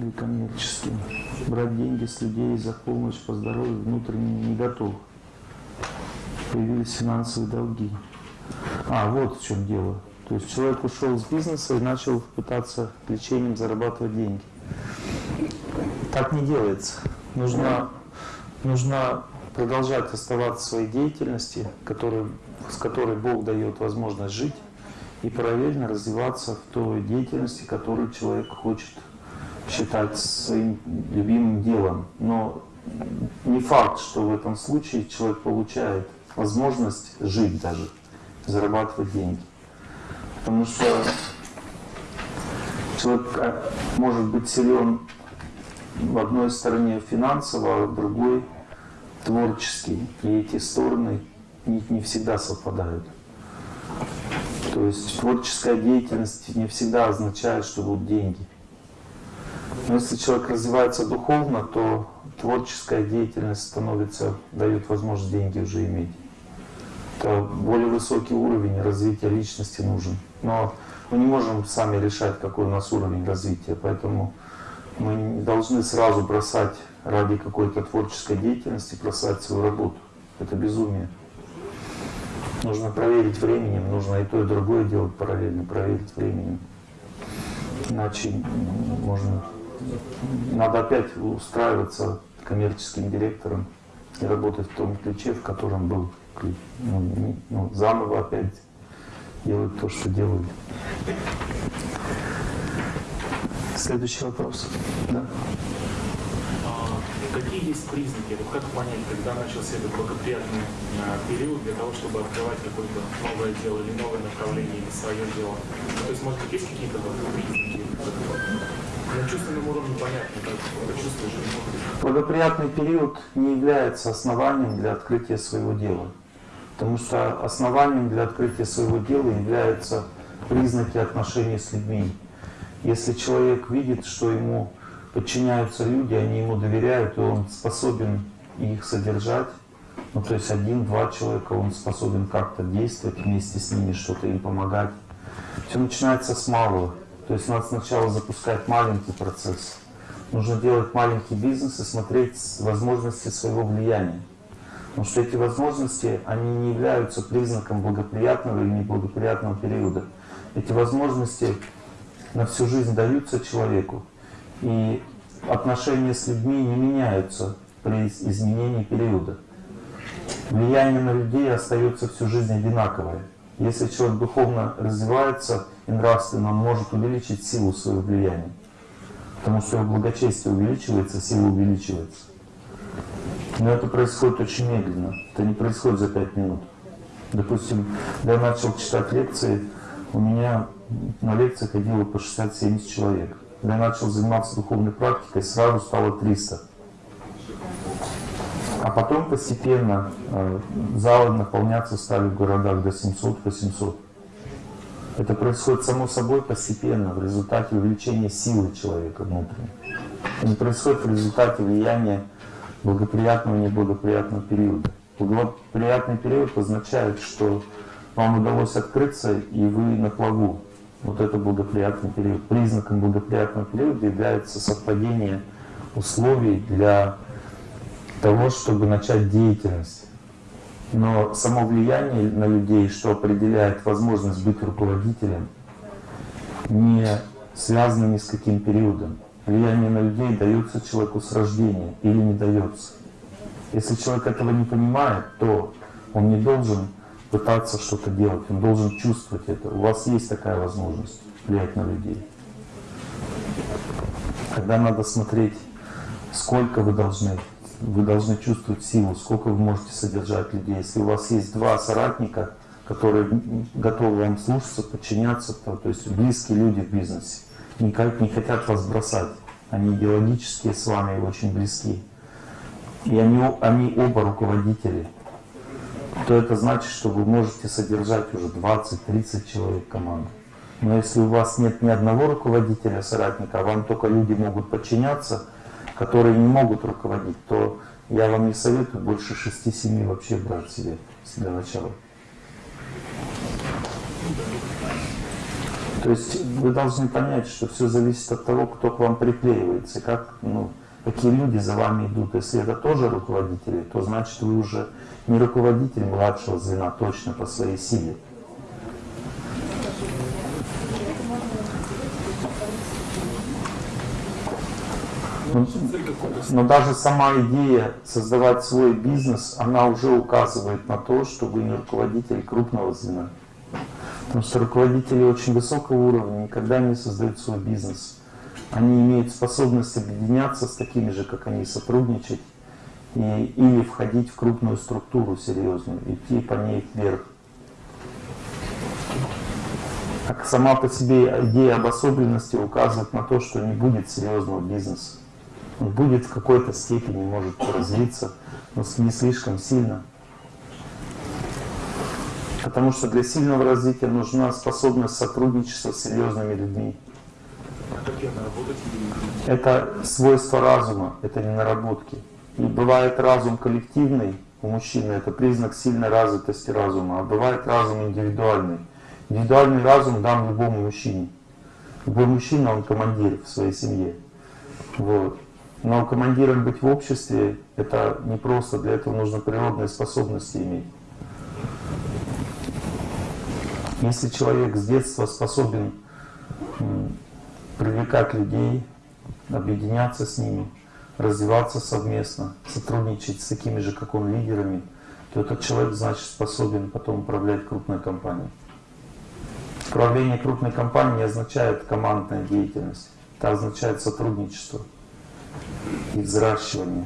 или коммерческим. Брать деньги с людей за помощь по здоровью внутренне не готов. Появились финансовые долги. А, вот в чем дело. То есть человек ушел с бизнеса и начал пытаться лечением зарабатывать деньги. Так не делается. Нужно, нужно продолжать оставаться в своей деятельности, который, с которой Бог дает возможность жить, и параллельно развиваться в той деятельности, которую человек хочет считать своим любимым делом. Но не факт, что в этом случае человек получает возможность жить даже, зарабатывать деньги. Потому что человек э, может быть силен в одной стороне финансово, а в другой творческий. И эти стороны не, не всегда совпадают. То есть творческая деятельность не всегда означает, что будут деньги. Но если человек развивается духовно, то творческая деятельность становится, дает возможность деньги уже иметь. Это более высокий уровень развития личности нужен. Но мы не можем сами решать, какой у нас уровень развития, поэтому мы не должны сразу бросать ради какой-то творческой деятельности, бросать свою работу. Это безумие. Нужно проверить временем, нужно и то, и другое делать параллельно, проверить временем. Иначе можно... Надо опять устраиваться коммерческим директором и работать в том ключе, в котором был ключ. Ну, ну, заново опять делать то, что делают. Следующий вопрос. Да? Какие есть признаки, вот как понять, когда начался этот благоприятный а, период для того, чтобы открывать какое-то новое дело или новое направление или свое дело? Ну, то есть, может быть, есть какие-то признаки? На чувственном уровне понятно. Благоприятный период не является основанием для открытия своего дела. Потому что основанием для открытия своего дела являются признаки отношений с людьми. Если человек видит, что ему подчиняются люди, они ему доверяют, и он способен их содержать. Ну, то есть один-два человека, он способен как-то действовать вместе с ними, что-то им помогать. Все начинается с малого. То есть надо сначала запускать маленький процесс. Нужно делать маленький бизнес и смотреть возможности своего влияния. Потому что эти возможности, они не являются признаком благоприятного или неблагоприятного периода. Эти возможности на всю жизнь даются человеку. И отношения с людьми не меняются при изменении периода. Влияние на людей остается всю жизнь одинаковое. Если человек духовно развивается и нравственно, может увеличить силу своего влияния. Потому что его благочестие увеличивается, сила увеличивается. Но это происходит очень медленно. Это не происходит за пять минут. Допустим, я начал читать лекции, у меня на лекции ходило по 60-70 человек. Я начал заниматься духовной практикой, сразу стало 300. А потом постепенно э, залы наполняться стали в городах до 700-800. Это происходит само собой постепенно, в результате увеличения силы человека внутренней. Это происходит в результате влияния благоприятного и неблагоприятного периода. Благоприятный период означает, что вам удалось открыться, и вы на плаву вот это благоприятный период. Признаком благоприятного периода является совпадение условий для того, чтобы начать деятельность. Но само влияние на людей, что определяет возможность быть руководителем, не связано ни с каким периодом. Влияние на людей дается человеку с рождения или не дается. Если человек этого не понимает, то он не должен пытаться что-то делать, он должен чувствовать это. У вас есть такая возможность влиять на людей. Когда надо смотреть, сколько вы должны, вы должны чувствовать силу, сколько вы можете содержать людей. Если у вас есть два соратника, которые готовы вам слушаться, подчиняться, то, то есть близкие люди в бизнесе, никак не хотят вас бросать. Они идеологически с вами очень близки. И они, они оба руководители то это значит, что вы можете содержать уже 20-30 человек команды. Но если у вас нет ни одного руководителя, соратника, а вам только люди могут подчиняться, которые не могут руководить, то я вам не советую больше 6-7 вообще брать себе для начала. То есть вы должны понять, что все зависит от того, кто к вам приклеивается, как, ну, какие люди за вами идут. Если это тоже руководители, то значит вы уже не руководитель младшего звена точно по своей силе. Но, но даже сама идея создавать свой бизнес, она уже указывает на то, что вы не руководитель крупного звена. Потому что руководители очень высокого уровня никогда не создают свой бизнес. Они имеют способность объединяться с такими же, как они, сотрудничать и, или входить в крупную структуру серьезную, идти по ней вверх. Как сама по себе идея обособленности указывает на то, что не будет серьезного бизнеса. Будет в какой-то степени, может развиться, но не слишком сильно. Потому что для сильного развития нужна способность сотрудничества с серьезными людьми. Это свойство разума, это не наработки. И бывает разум коллективный у мужчины, это признак сильной развитости разума, а бывает разум индивидуальный. Индивидуальный разум дан любому мужчине. Любой мужчина, он командир в своей семье. Вот. Но командиром быть в обществе, это не просто, для этого нужно природные способности иметь. Если человек с детства способен привлекать людей, объединяться с ними, развиваться совместно, сотрудничать с такими же, как он, лидерами, то этот человек, значит, способен потом управлять крупной компанией. Управление крупной компанией не означает командная деятельность, это означает сотрудничество и взращивание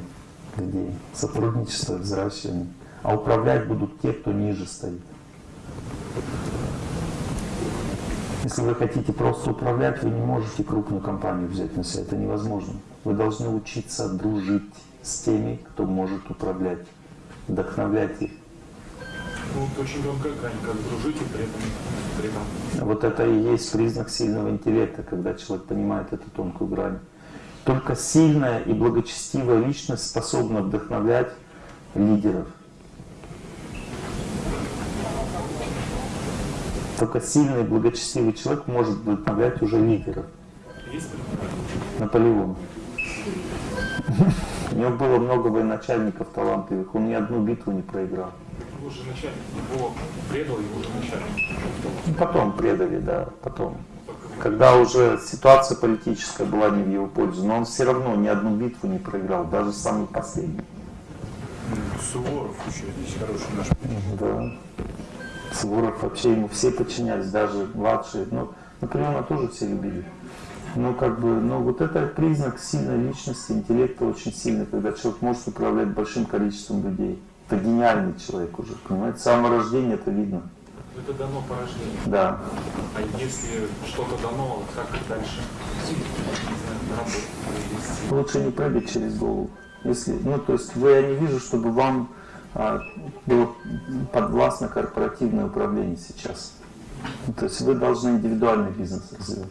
людей. Сотрудничество и взращивание. А управлять будут те, кто ниже стоит. Если вы хотите просто управлять, вы не можете крупную компанию взять на себя. Это невозможно. Вы должны учиться дружить с теми, кто может управлять, вдохновлять их. Это очень тонкая грань, как дружить и при этом, при этом. Вот это и есть признак сильного интеллекта, когда человек понимает эту тонкую грань. Только сильная и благочестивая личность способна вдохновлять лидеров. Только сильный и благочестивый человек может вдохновлять уже лидеров. Есть? Наполеон. У него было много военачальников талантливых, он ни одну битву не проиграл. Его же начальник, его предал его же начальник. Потом предали, да, потом. Когда уже ситуация политическая была не в его пользу, но он все равно ни одну битву не проиграл, даже самый последний. Суворов еще здесь хороший наш. Да. Суворов вообще ему все подчинялись, даже младшие. Ну, Наполеона тоже все любили. Но как бы, но вот это признак сильной личности, интеллекта очень сильный, когда человек может управлять большим количеством людей. Это гениальный человек уже, понимаете? С самого рождения это видно. Это дано по рождению. Да. А если что-то дано, как дальше? Лучше не прыгать через голову. Если, ну, то есть вы, я не вижу, чтобы вам а, было подвластно корпоративное управление сейчас. Ну, то есть вы должны индивидуальный бизнес развивать.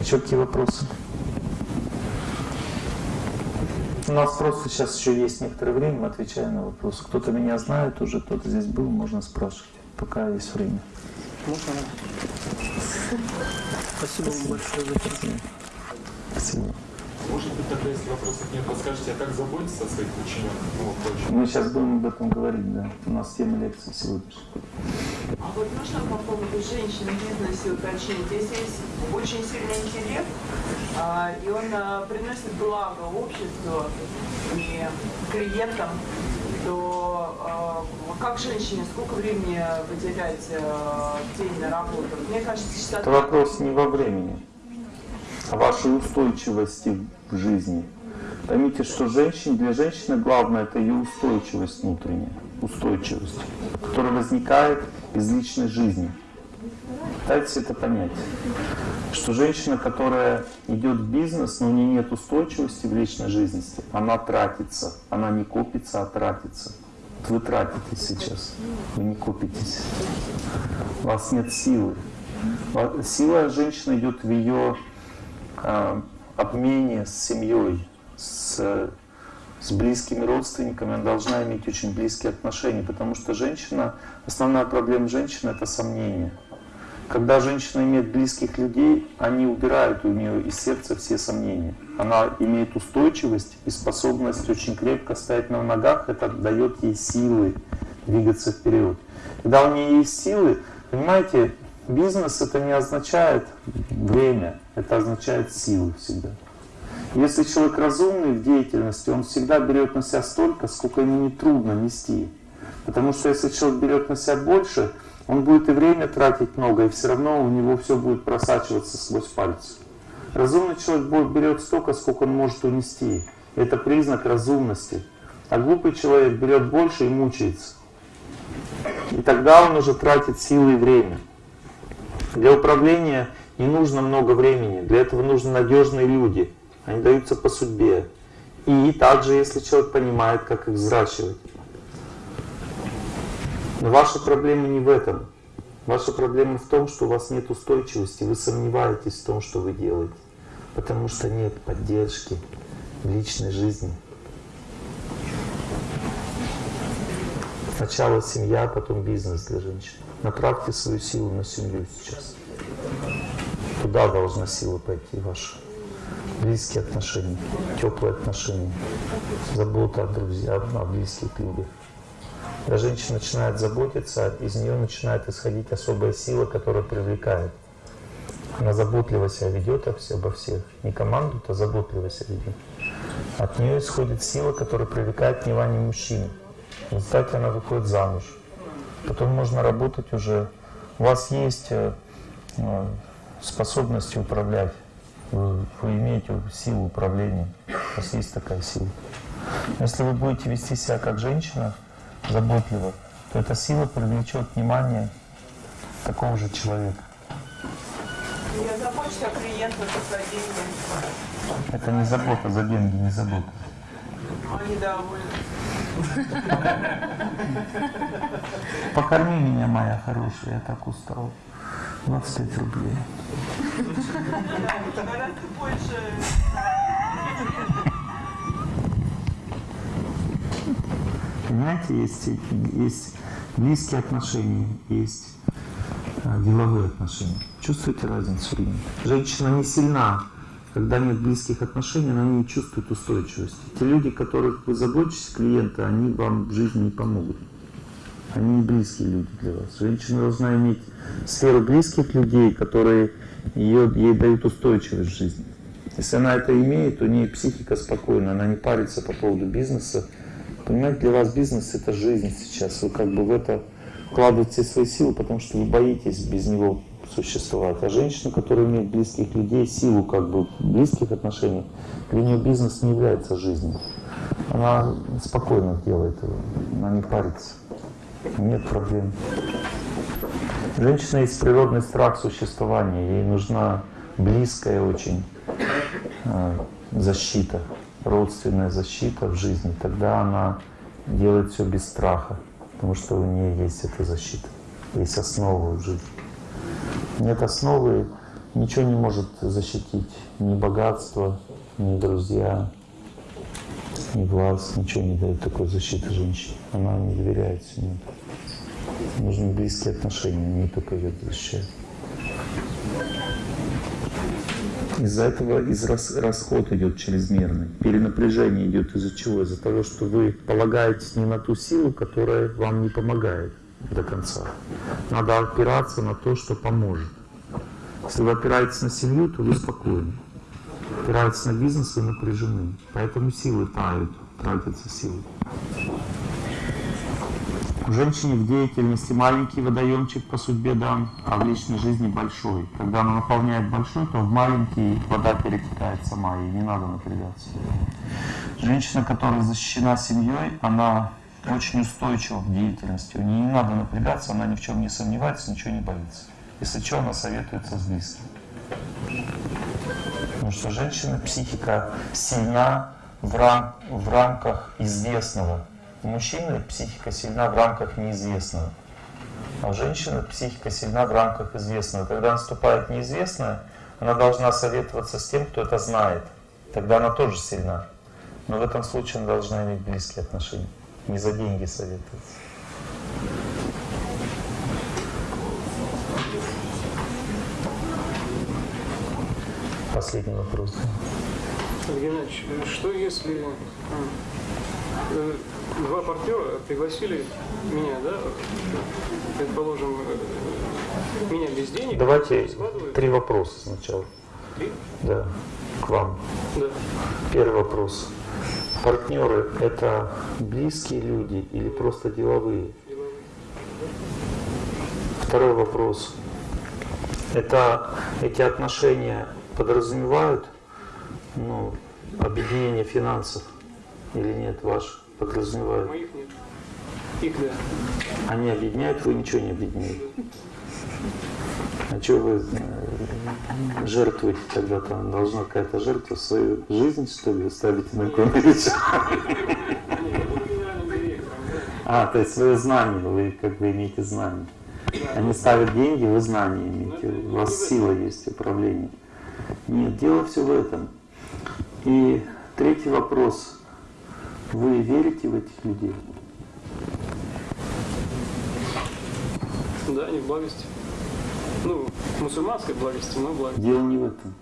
Еще какие вопросы? У нас просто сейчас еще есть некоторое время, мы отвечаем на вопросы. Кто-то меня знает уже, кто-то здесь был, можно спрашивать, пока есть время. Можно? Спасибо вам большое за терпение. Спасибо. Может быть, тогда, если вопросов нет, подскажете, а как заботиться о своих подчиненных? Ну. Мы сейчас будем об этом говорить, да. У нас тема лекции сегодняшней. А вот можно по поводу женщин в бизнесе уточнить? Если есть очень сильный интеллект, а, и он а, приносит благо обществу и клиентам, то а, как женщине, сколько времени выделять в день на работу? Мне кажется, сейчас... Это вопрос не во времени, а вашей устойчивости в жизни. Поймите, что женщин, для женщины главное это ее устойчивость внутренняя, устойчивость, которая возникает из личной жизни. Пытайтесь это понять. Что женщина, которая идет в бизнес, но у нее нет устойчивости в личной жизни, она тратится. Она не копится, а тратится. Вы тратитесь сейчас, вы не копитесь. У вас нет силы. Сила женщины идет в ее а, обмене с семьей, с, с близкими родственниками, она должна иметь очень близкие отношения, потому что женщина, основная проблема женщины это сомнение. Когда женщина имеет близких людей, они убирают у нее из сердца все сомнения. Она имеет устойчивость и способность очень крепко стоять на ногах. Это дает ей силы двигаться вперед. Когда у нее есть силы, понимаете, бизнес это не означает время, это означает силы всегда. Если человек разумный в деятельности, он всегда берет на себя столько, сколько ему не трудно нести. Потому что если человек берет на себя больше, он будет и время тратить много, и все равно у него все будет просачиваться сквозь пальцы. Разумный человек берет столько, сколько он может унести. Это признак разумности. А глупый человек берет больше и мучается. И тогда он уже тратит силы и время. Для управления не нужно много времени. Для этого нужны надежные люди. Они даются по судьбе. И также, если человек понимает, как их взращивать. Ваша проблема не в этом. Ваша проблема в том, что у вас нет устойчивости, вы сомневаетесь в том, что вы делаете. Потому что нет поддержки в личной жизни. Сначала семья, потом бизнес для женщин. Направьте свою силу на семью сейчас. Туда должна сила пойти ваша. Близкие отношения, теплые отношения, забота о друзьях, о близких людях. Когда женщина начинает заботиться, из нее начинает исходить особая сила, которая привлекает. Она заботливо себя ведет обо всех. Не команду, а заботливо себя ведет. От нее исходит сила, которая привлекает внимание мужчин. В результате она выходит замуж. Потом можно работать уже. У вас есть э, э, способности управлять. Вы, вы имеете силу управления. У вас есть такая сила. Если вы будете вести себя как женщина, заботливо, то эта сила привлечет внимание такого же человека. Я забочусь о клиентах за деньги. Это не забота за деньги, не забота. Они довольны. Покорми меня, моя хорошая, я так устал. 25 рублей. Гораздо больше Понимаете, есть, есть близкие отношения, есть э, деловые отношения. Чувствуете разницу или? Женщина не сильна, когда нет близких отношений, она не чувствует устойчивости. Те люди, которых вы заботитесь, клиенты, они вам в жизни не помогут. Они не близкие люди для вас. Женщина должна иметь сферу близких людей, которые ее, ей дают устойчивость в жизни. Если она это имеет, то у нее психика спокойна, она не парится по поводу бизнеса, Понимаете, для вас бизнес это жизнь сейчас. Вы как бы в это вкладываете свои силы, потому что вы боитесь без него существовать. А женщина, которая имеет близких людей, силу как бы близких отношений, для нее бизнес не является жизнью. Она спокойно делает его, она не парится. Нет проблем. Женщина есть природный страх существования, ей нужна близкая очень э, защита родственная защита в жизни, тогда она делает все без страха, потому что у нее есть эта защита, есть основа в жизни. Нет основы, ничего не может защитить, ни богатство, ни друзья, ни власть, ничего не дает такой защиты женщине. Она не доверяет себе. Нужны близкие отношения, они только ее защищают. Из-за этого из рас, расход идет чрезмерный. Перенапряжение идет из-за чего? Из-за того, что вы полагаетесь не на ту силу, которая вам не помогает до конца. Надо опираться на то, что поможет. Если вы опираетесь на семью, то вы спокойны. Опираетесь на бизнес, вы напряжены. Поэтому силы тают, тратятся силы. Женщине в деятельности маленький водоемчик по судьбе дан, а в личной жизни большой. Когда она наполняет большой, то в маленький вода перетекает сама, и не надо напрягаться. Женщина, которая защищена семьей, она очень устойчива в деятельности. У нее не надо напрягаться, она ни в чем не сомневается, ничего не боится. Если что, она советуется с близким. Потому что женщина, психика сильна в, рам в рамках известного. У мужчины психика сильна в рамках неизвестного, а у женщины психика сильна в рамках известного. Когда наступает неизвестное, она должна советоваться с тем, кто это знает. Тогда она тоже сильна. Но в этом случае она должна иметь близкие отношения. Не за деньги советоваться. Последний вопрос. Евгений Иванович, что если м, э, два партнера пригласили меня, да, предположим, э, меня без денег, Давайте три вопроса сначала. три? Да, к вам. Да. Первый вопрос. Партнеры – это близкие люди или просто деловые? Второй вопрос. Это эти отношения подразумевают ну, объединение финансов или нет? Ваш подразумевают? Моих нет. Их да. Они объединяют, вы ничего не объединяете. А что вы э, жертвуете тогда? Там должна какая-то жертва свою жизнь, что ли, ставите на кон. А, то есть свое знание, вы как бы имеете знание. Они ставят деньги, вы знания имеете, у вас сила есть управление. Нет, дело все в этом. И третий вопрос. Вы верите в этих людей? Да, не в благости. Ну, мусульманской благости, но в благости. Дело не в этом.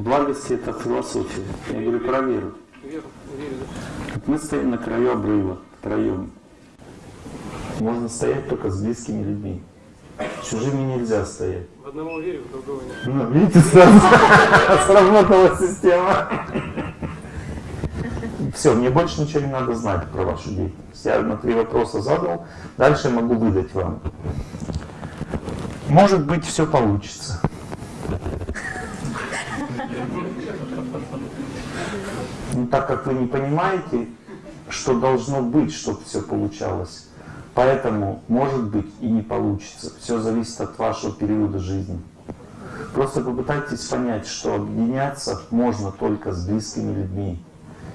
Благости это философия. Я говорю про веру. Веру, верю, да. Мы стоим на краю обрыва втроем. Можно стоять только с близкими людьми. Чужими нельзя стоять. В одного верю, в другого нет. Ну, видите, сразу сработала система. Все, мне больше ничего не надо знать про вашу деятельность. Я на три вопроса задал, дальше могу выдать вам. Может быть, все получится. Но так как вы не понимаете, что должно быть, чтобы все получалось, поэтому может быть и не получится. Все зависит от вашего периода жизни. Просто попытайтесь понять, что объединяться можно только с близкими людьми.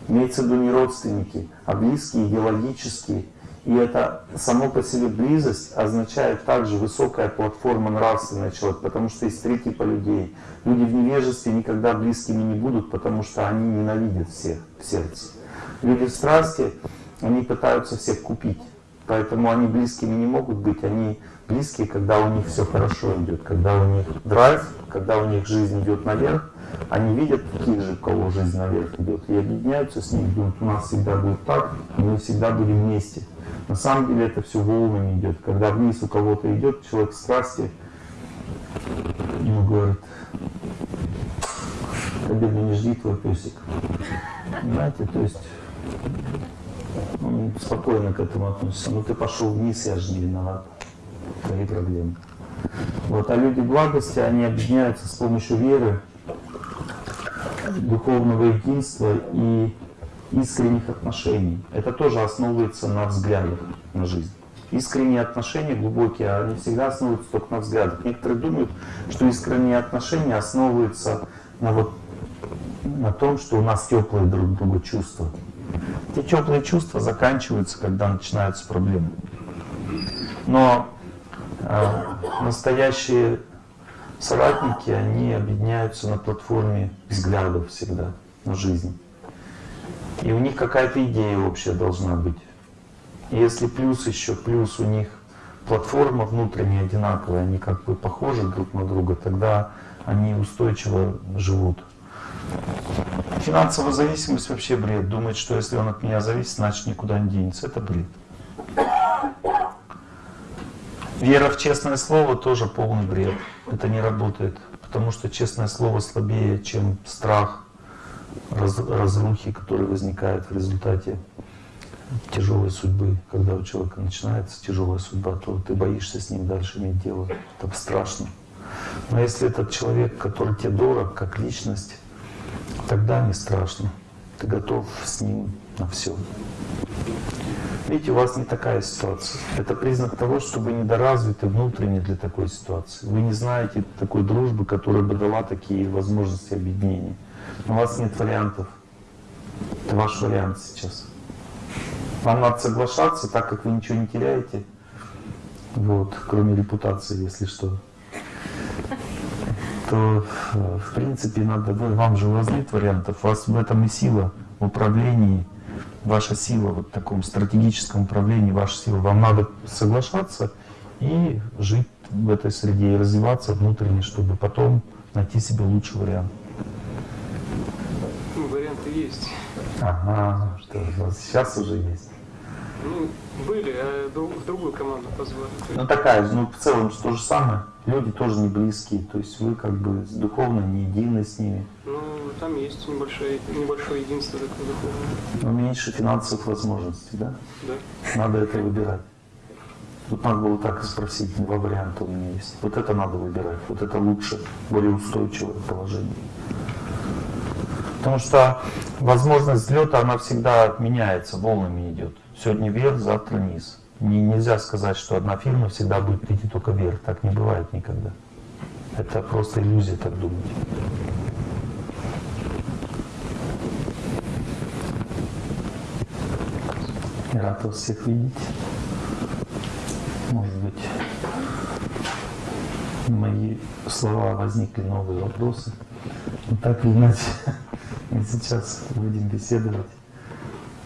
Имеется в виду не родственники, а близкие, идеологические. И это само по себе близость означает также высокая платформа нравственная человека, потому что есть три типа людей. Люди в невежестве никогда близкими не будут, потому что они ненавидят всех в сердце. Люди в страсти, они пытаются всех купить. Поэтому они близкими не могут быть, они близкие, когда у них все хорошо идет, когда у них драйв, когда у них жизнь идет наверх, они видят таких же, кого жизнь наверх идет, и объединяются с ними, думают, у нас всегда будет так, мы всегда будем вместе. На самом деле это все волнами идет. Когда вниз у кого-то идет человек в страсти, ему говорят, победу не жди твой песик. Понимаете, то есть он спокойно к этому относится. Ну ты пошел вниз, я же не виноват. Твои проблемы. Вот, а люди благости, они объединяются с помощью веры, духовного единства и искренних отношений. Это тоже основывается на взглядах на жизнь. Искренние отношения глубокие, они всегда основываются только на взглядах. Некоторые думают, что искренние отношения основываются на, вот, на том, что у нас теплые друг к другу чувства. Эти теплые чувства заканчиваются, когда начинаются проблемы. Но э, настоящие соратники, они объединяются на платформе взглядов всегда на жизнь. И у них какая-то идея общая должна быть. И если плюс еще, плюс у них платформа внутренняя одинаковая, они как бы похожи друг на друга, тогда они устойчиво живут. Финансовая зависимость вообще бред. Думает, что если он от меня зависит, значит никуда не денется. Это бред. Вера в честное слово тоже полный бред. Это не работает. Потому что честное слово слабее, чем страх раз, разрухи, который возникает в результате тяжелой судьбы. Когда у человека начинается тяжелая судьба, то ты боишься с ним дальше иметь дело. Это страшно. Но если этот человек, который тебе дорог, как личность, тогда не страшно. Ты готов с ним на все. Видите, у вас не такая ситуация. Это признак того, что вы недоразвиты внутренне для такой ситуации. Вы не знаете такой дружбы, которая бы дала такие возможности объединения. У вас нет вариантов. Это ваш вариант сейчас. Вам надо соглашаться, так как вы ничего не теряете. Вот, кроме репутации, если что. То, э, в принципе, надо, вы- вам же у вас нет вариантов. У вас в этом и сила в управлении, ваша сила вот в таком стратегическом управлении, ваша сила. Вам надо соглашаться и жить в этой среде, и развиваться внутренне, чтобы потом найти себе лучший вариант. Ну, варианты есть. Ага, что сейчас уже есть. Ну, были, а друг- в другую команду позвали. Ну такая же, ну в целом же то же самое. Люди тоже не близкие, то есть вы как бы духовно не едины с ними. Ну, там есть небольшое, небольшое единство такое духовное. Но меньше финансовых возможностей, да? Да. Надо это выбирать. Тут надо было так и спросить, два варианта у меня есть. Вот это надо выбирать, вот это лучше, более устойчивое положение. Потому что возможность взлета, она всегда меняется, волнами идет. Сегодня вверх, завтра низ. Не, нельзя сказать, что одна фирма всегда будет идти только вверх. Так не бывает никогда. Это просто иллюзия так думать. Рад вас всех видеть. Может быть, мои слова возникли новые вопросы. Но так или иначе, мы сейчас будем беседовать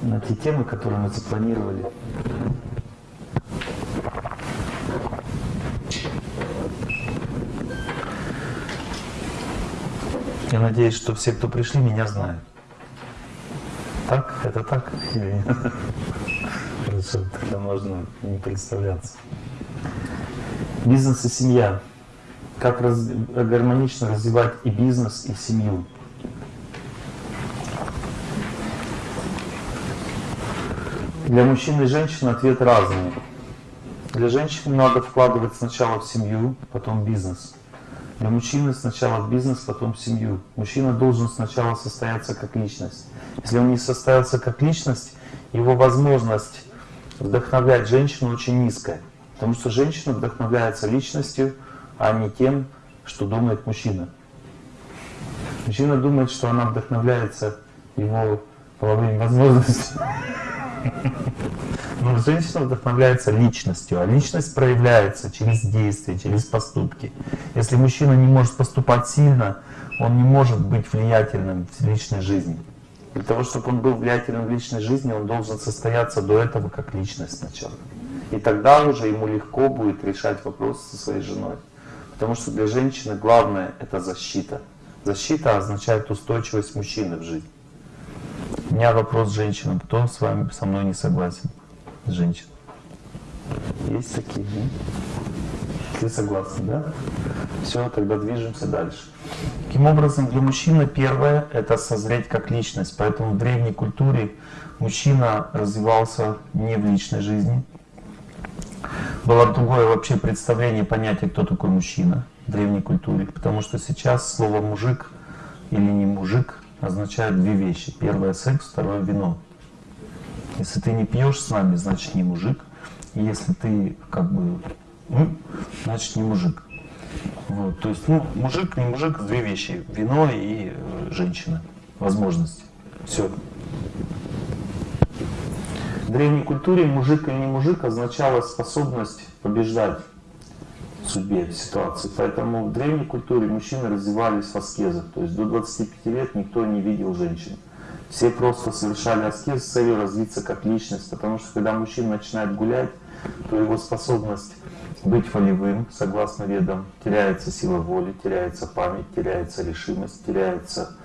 на те темы, которые мы запланировали. Я надеюсь, что все, кто пришли, меня знают. Так? Это так? Или тогда можно не представляться. Бизнес и семья. Как раз- гармонично развивать и бизнес, и семью. Для мужчин и женщин ответ разный. Для женщины надо вкладывать сначала в семью, потом в бизнес. Для мужчины сначала в бизнес, потом в семью. Мужчина должен сначала состояться как личность. Если он не состоялся как личность, его возможность вдохновлять женщину очень низкая. Потому что женщина вдохновляется личностью, а не тем, что думает мужчина. Мужчина думает, что она вдохновляется его половыми возможностями. Но женщина вдохновляется личностью, а личность проявляется через действия, через поступки. Если мужчина не может поступать сильно, он не может быть влиятельным в личной жизни. Для того, чтобы он был влиятельным в личной жизни, он должен состояться до этого как личность сначала. И тогда уже ему легко будет решать вопросы со своей женой. Потому что для женщины главное — это защита. Защита означает устойчивость мужчины в жизни. У меня вопрос женщинам. Кто с вами со мной не согласен? Женщин. Есть такие, да? Все согласны, да? Все, тогда движемся дальше. Таким образом, для мужчины первое – это созреть как личность. Поэтому в древней культуре мужчина развивался не в личной жизни. Было другое вообще представление, понятие, кто такой мужчина в древней культуре. Потому что сейчас слово «мужик» или «не мужик» означает две вещи. Первое – секс, второе – вино. Если ты не пьешь с нами, значит не мужик. И если ты как бы, ну, значит не мужик. Вот, то есть, ну, мужик, не мужик, две вещи. Вино и э, женщина. Возможности. Все. В древней культуре мужик или не мужик означало способность побеждать судьбе, ситуации. Поэтому в древней культуре мужчины развивались в аскезах. То есть до 25 лет никто не видел женщин. Все просто совершали аскез с целью развиться как личность. Потому что когда мужчина начинает гулять, то его способность быть волевым, согласно ведам, теряется сила воли, теряется память, теряется решимость, теряется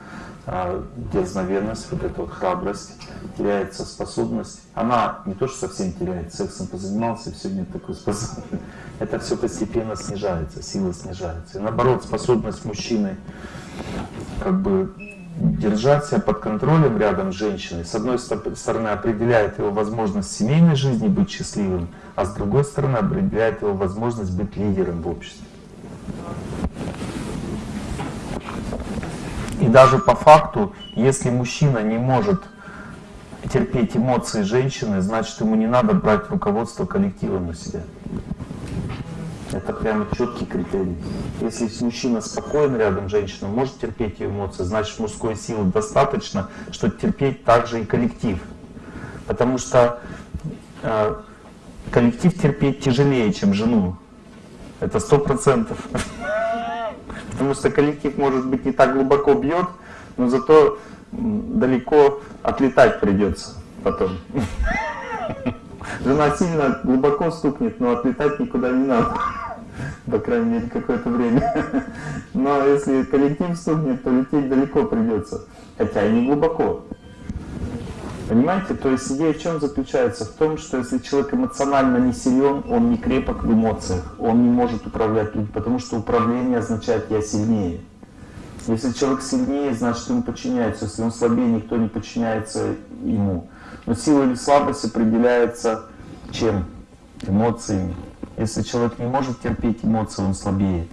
дерзновенность, вот эта вот храбрость, теряется способность. Она не то, что совсем теряет, сексом позанимался, и все, нет такой способности. Это все постепенно снижается, сила снижается. И наоборот, способность мужчины как бы держать себя под контролем рядом с женщиной, с одной стороны определяет его возможность семейной жизни быть счастливым, а с другой стороны определяет его возможность быть лидером в обществе. И даже по факту, если мужчина не может терпеть эмоции женщины, значит ему не надо брать руководство коллективом на себя. Это прямо четкий критерий. Если мужчина спокоен рядом с женщиной, может терпеть ее эмоции, значит мужской силы достаточно, чтобы терпеть также и коллектив. Потому что э, коллектив терпеть тяжелее, чем жену. Это сто процентов. Потому что коллектив, может быть, не так глубоко бьет, но зато далеко отлетать придется потом. Жена сильно глубоко стукнет, но отлетать никуда не надо. по крайней мере, какое-то время. Но если коллектив стукнет, то лететь далеко придется, хотя и не глубоко. Понимаете? То есть идея в чем заключается? В том, что если человек эмоционально не силен, он не крепок в эмоциях, он не может управлять людьми, потому что управление означает «я сильнее». Если человек сильнее, значит ему подчиняется. Если он слабее, никто не подчиняется ему. Но сила или слабость определяется чем? Эмоциями. Если человек не может терпеть эмоции, он слабее.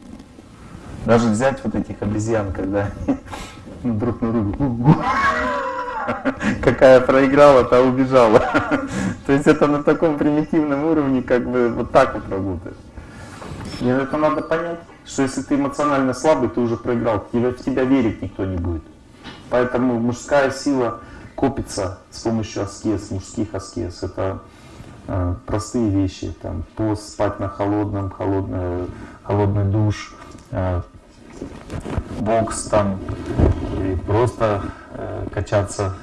Даже взять вот этих обезьян, когда друг на друга какая проиграла, та убежала. То есть это на таком примитивном уровне, как бы вот так вот работает. И это надо понять, что если ты эмоционально слабый, ты уже проиграл, тебя, в тебя верить никто не будет. Поэтому мужская сила копится с помощью аскез, мужских аскез. Это э, простые вещи, там пост, спать на холодном, холодный, холодный душ, э, бокс там, и просто качаться.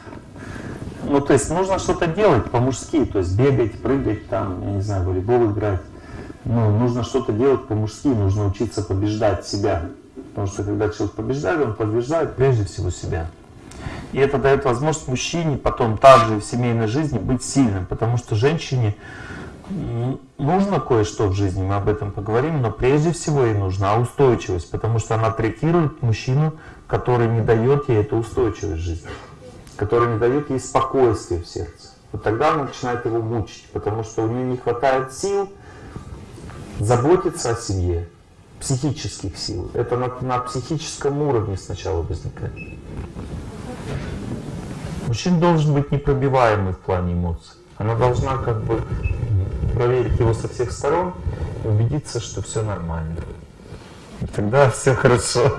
Ну, то есть нужно что-то делать по-мужски, то есть бегать, прыгать, там, я не знаю, волейбол играть. Ну, нужно что-то делать по-мужски, нужно учиться побеждать себя. Потому что когда человек побеждает, он побеждает прежде всего себя. И это дает возможность мужчине потом также в семейной жизни быть сильным, потому что женщине нужно кое-что в жизни, мы об этом поговорим, но прежде всего ей нужна устойчивость, потому что она третирует мужчину, который не дает ей эту устойчивость жизни, который не дает ей спокойствия в сердце. Вот тогда она начинает его мучить, потому что у нее не хватает сил заботиться о семье, психических сил. Это на, на психическом уровне сначала возникает. Мужчина должен быть непробиваемый в плане эмоций. Она должна как бы проверить его со всех сторон и убедиться, что все нормально. Тогда все хорошо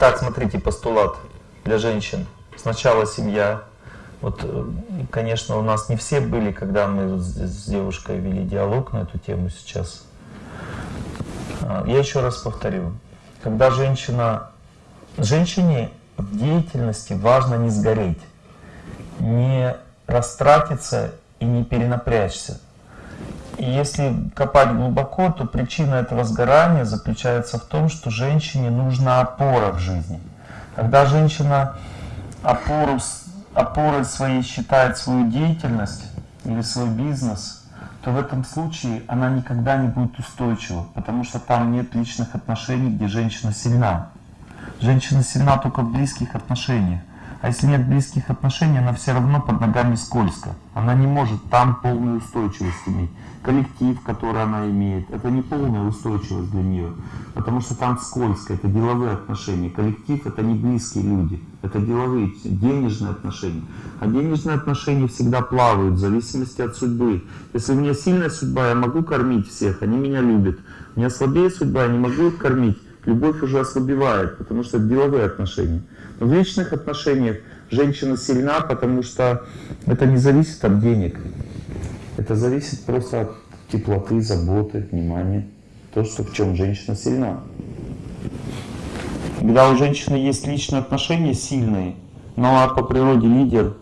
Так, смотрите, постулат для женщин. Сначала семья. Вот, э, конечно, у нас не все были, когда мы с девушкой вели диалог на эту тему сейчас. А, я еще раз повторю. Когда женщина... Женщине в деятельности важно не сгореть, не растратиться и не перенапрячься. И если копать глубоко, то причина этого сгорания заключается в том, что женщине нужна опора в жизни. Когда женщина опору, опорой своей считает свою деятельность или свой бизнес, то в этом случае она никогда не будет устойчива, потому что там нет личных отношений, где женщина сильна. Женщина сильна только в близких отношениях. А если нет близких отношений, она все равно под ногами скользко. Она не может там полную устойчивость иметь. Коллектив, который она имеет, это не полная устойчивость для нее. Потому что там скользко, это деловые отношения. Коллектив это не близкие люди, это деловые, денежные отношения. А денежные отношения всегда плавают в зависимости от судьбы. Если у меня сильная судьба, я могу кормить всех, они меня любят. У меня слабее судьба, я не могу их кормить любовь уже ослабевает, потому что это деловые отношения. В личных отношениях женщина сильна, потому что это не зависит от денег. Это зависит просто от теплоты, заботы, внимания. То, что в чем женщина сильна. Когда у женщины есть личные отношения сильные, но она по природе лидер,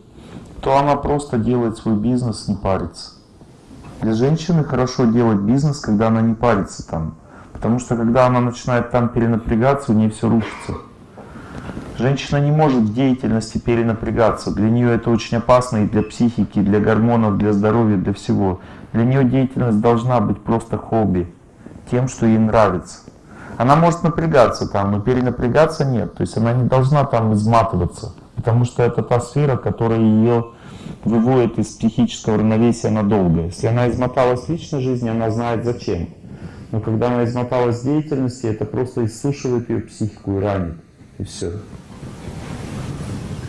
то она просто делает свой бизнес, не парится. Для женщины хорошо делать бизнес, когда она не парится там. Потому что когда она начинает там перенапрягаться, у нее все рушится. Женщина не может в деятельности перенапрягаться. Для нее это очень опасно и для психики, и для гормонов, для здоровья, для всего. Для нее деятельность должна быть просто хобби, тем, что ей нравится. Она может напрягаться там, но перенапрягаться нет. То есть она не должна там изматываться, потому что это та сфера, которая ее выводит из психического равновесия надолго. Если она измоталась в личной жизни, она знает зачем. Но когда она измоталась в деятельности, это просто иссушивает ее психику и ранит. И все.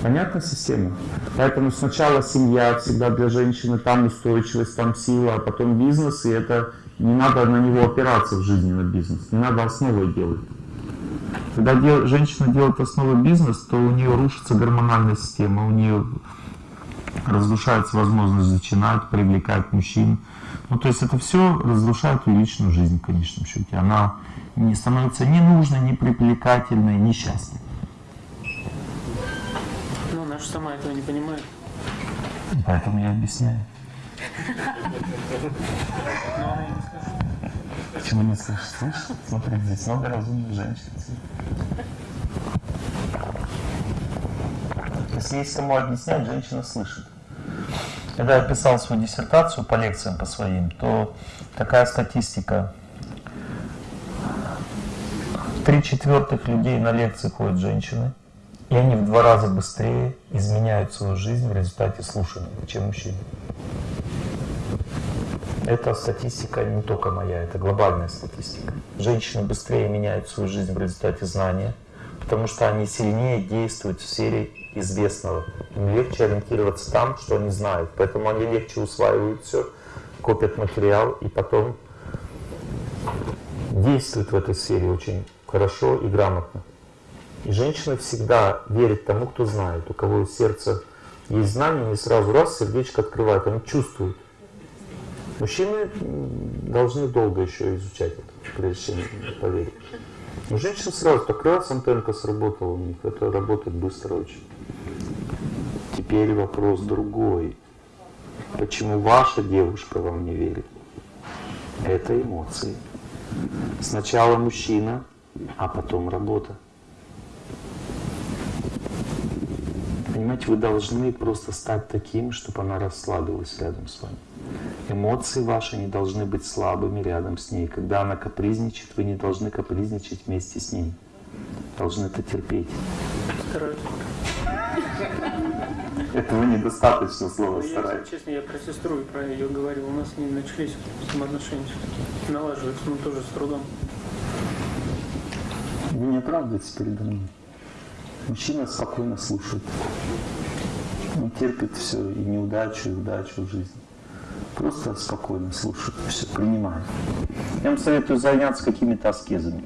Понятна система? Поэтому сначала семья всегда для женщины, там устойчивость, там сила, а потом бизнес, и это не надо на него опираться в жизни, на бизнес. Не надо основой делать. Когда дел, женщина делает основой бизнес, то у нее рушится гормональная система, у нее разрушается возможность начинать, привлекать мужчин. Ну, то есть это все разрушает ее личную жизнь в конечном счете. Она не становится ни нужной, ни привлекательной, ни счастливой. Ну, она же сама этого не понимает. Поэтому я объясняю. Почему не слышишь? Слышишь? Смотри, здесь много разумных женщин. Если есть кому объяснять, женщина слышит. Когда я писал свою диссертацию по лекциям по своим, то такая статистика. Три четвертых людей на лекции ходят женщины, и они в два раза быстрее изменяют свою жизнь в результате слушания, чем мужчины. Это статистика не только моя, это глобальная статистика. Женщины быстрее меняют свою жизнь в результате знания, потому что они сильнее действуют в сфере известного. Им легче ориентироваться там, что они знают. Поэтому они легче усваивают все, копят материал и потом действуют в этой сфере очень хорошо и грамотно. И женщина всегда верит тому, кто знает. У кого в сердце есть знание, не сразу раз сердечко открывает, они чувствуют. Мужчины должны долго еще изучать это, прежде чем поверить. Но женщина сразу так раз антенка сработала у них, это работает быстро очень. Теперь вопрос другой. Почему ваша девушка вам не верит? Это эмоции. Сначала мужчина, а потом работа. Понимаете, вы должны просто стать таким, чтобы она расслабилась рядом с вами. Эмоции ваши не должны быть слабыми рядом с ней. Когда она капризничает, вы не должны капризничать вместе с ней. Должны это терпеть. Стараюсь. Этого недостаточно слова Ну, стараюсь. честно, я про сестру и про ее говорил. У нас с ней начались взаимоотношения все-таки. Налаживаются, но тоже с трудом. Вы не оправдываетесь передо мной. Мужчина спокойно слушает. Он терпит все, и неудачу, и удачу в жизни. Просто спокойно слушает, все, принимает. Я вам советую заняться какими-то аскезами.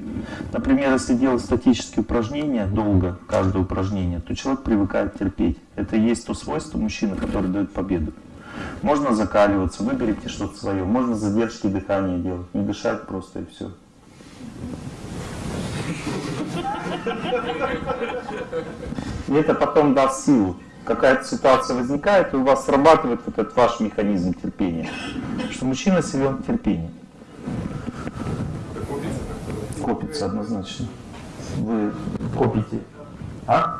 Например, если делать статические упражнения долго, каждое упражнение, то человек привыкает терпеть. Это и есть то свойство мужчины, которое дает победу. Можно закаливаться, выберите что-то свое. Можно задержки дыхания делать, не дышать просто и все. И это потом даст силу. Какая-то ситуация возникает, и у вас срабатывает вот этот ваш механизм терпения. Что мужчина силен в терпении. Копится однозначно. Вы копите. А?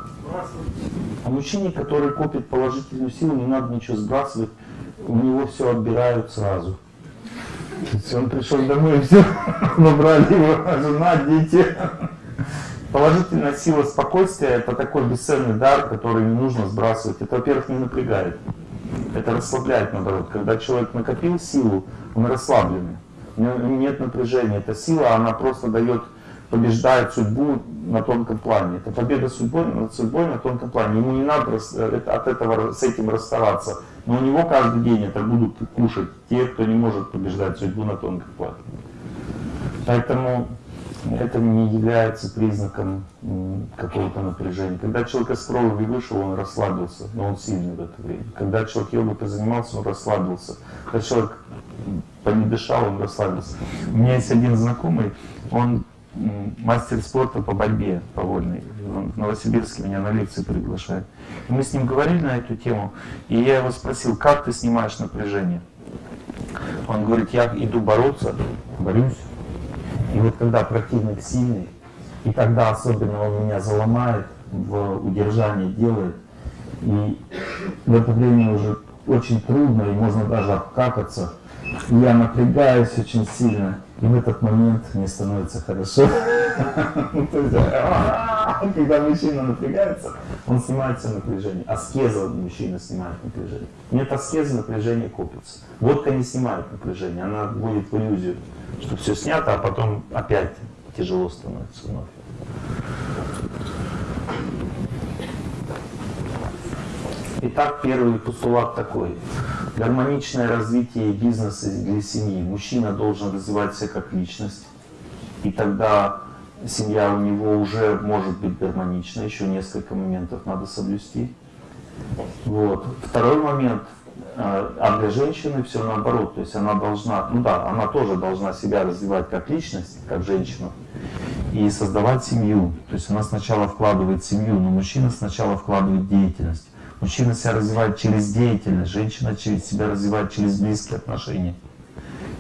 А мужчине, который копит положительную силу, не надо ничего сбрасывать, у него все отбирают сразу. То есть он пришел домой, и все, набрали его жена, дети. Положительная сила спокойствия – это такой бесценный дар, который не нужно сбрасывать. Это, во-первых, не напрягает. Это расслабляет, наоборот. Когда человек накопил силу, он расслабленный. Нет напряжения. Эта сила, она просто дает, побеждает судьбу на тонком плане. Это победа судьбой, над судьбой на тонком плане. Ему не надо это- от этого, с этим расставаться. Но у него каждый день это будут кушать те, кто не может побеждать судьбу на тонком плане. Поэтому это не является признаком какого-то напряжения. Когда человек из крови вышел, он расслабился, но он сильный в это время. Когда человек йогой занимался, он расслабился. Когда человек понедышал, он расслабился. У меня есть один знакомый, он мастер спорта по борьбе, по вольной. Он в Новосибирске меня на лекции приглашает. И мы с ним говорили на эту тему, и я его спросил, как ты снимаешь напряжение? Он говорит, я иду бороться, борюсь. И вот когда противник сильный, и тогда особенно он меня заломает, в удержание делает, и в это время уже очень трудно, и можно даже обкакаться. И я напрягаюсь очень сильно, и в этот момент мне становится хорошо. Когда мужчина напрягается, он снимает все напряжение. Аскеза мужчина снимает напряжение. Нет аскезы, напряжение копится. Водка не снимает напряжение, она вводит в иллюзию, что все снято, а потом опять тяжело становится вновь. Итак, первый постулат такой. Гармоничное развитие бизнеса для семьи. Мужчина должен развивать себя как личность. И тогда семья у него уже может быть гармонична. Еще несколько моментов надо соблюсти. Вот. Второй момент. э, А для женщины все наоборот. То есть она должна, ну да, она тоже должна себя развивать как личность, как женщину. И создавать семью. То есть она сначала вкладывает семью, но мужчина сначала вкладывает деятельность. Мужчина себя развивает через деятельность, женщина через себя развивает через близкие отношения.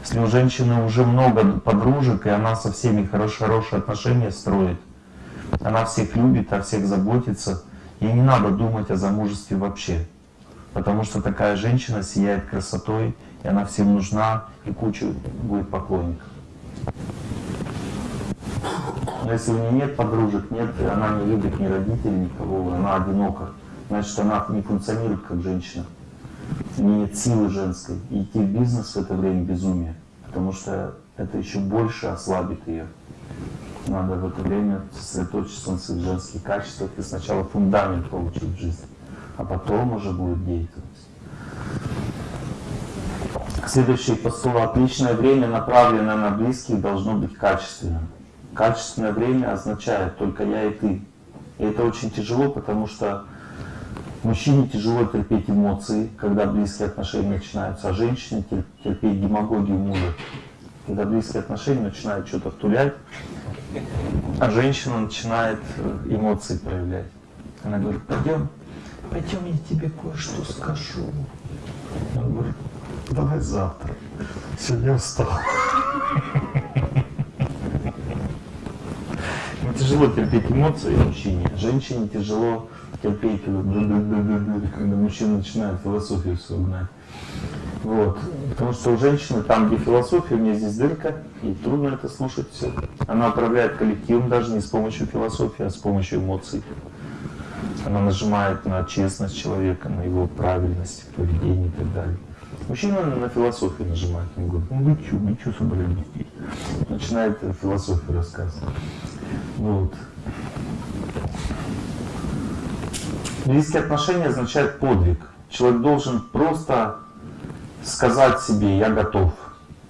Если у женщины уже много подружек, и она со всеми хорош, хорошие отношения строит, она всех любит, о всех заботится, ей не надо думать о замужестве вообще. Потому что такая женщина сияет красотой, и она всем нужна, и куча будет поклонников. Но если у нее нет подружек, нет, она не любит ни родителей, никого, она одинока, значит она не функционирует как женщина. Нет силы женской. И идти в бизнес в это время безумие, потому что это еще больше ослабит ее. Надо в это время сосредоточиться на своих женских качествах и сначала фундамент получить в жизни, а потом уже будет деятельность. Следующий постулат. Личное время, направленное на близких, должно быть качественным. Качественное время означает только я и ты. И это очень тяжело, потому что мужчине тяжело терпеть эмоции, когда близкие отношения начинаются, а женщине тер- терпеть демагогию мужа. Когда близкие отношения начинают что-то втулять, а женщина начинает э, эмоции проявлять. Она говорит, пойдем, пойдем, я тебе кое-что скажу. Он говорит, давай завтра. Сегодня устал. Тяжело терпеть эмоции мужчине. Женщине тяжело терпеть, когда мужчина начинает философию свою гнать. Вот. Потому что у женщины там, где философия, у нее здесь дырка, и трудно это слушать все. Она управляет коллективом даже не с помощью философии, а с помощью эмоций. Она нажимает на честность человека, на его правильность в поведении и так далее. Мужчина на философию нажимает. Он говорит, ну вы что, вы что собрались здесь? Начинает философию рассказывать. Вот. Близкие отношения означают подвиг. Человек должен просто сказать себе «я готов»,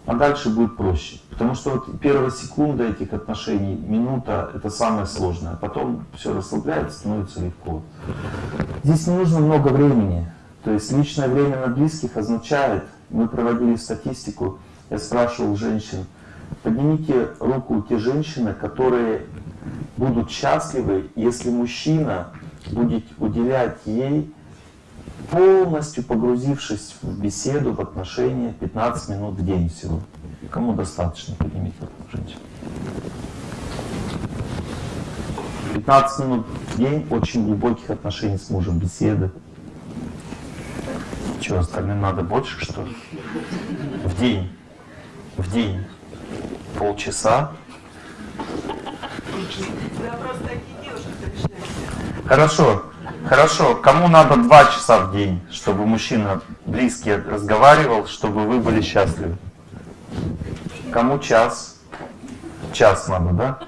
а дальше будет проще. Потому что вот первая секунда этих отношений, минута, это самое сложное. Потом все расслабляется, становится легко. Здесь не нужно много времени. То есть личное время на близких означает, мы проводили статистику, я спрашивал женщин, поднимите руку те женщины, которые будут счастливы, если мужчина будет уделять ей полностью погрузившись в беседу, в отношения 15 минут в день всего. Кому достаточно, поднимите руку, женщина. 15 минут в день очень глубоких отношений с мужем, беседы. Что, остальным надо больше, что ли? В день. В день. Полчаса. Да, просто такие девушки. Хорошо, хорошо. Кому надо два часа в день, чтобы мужчина близкий разговаривал, чтобы вы были счастливы? Кому час? Час надо, да?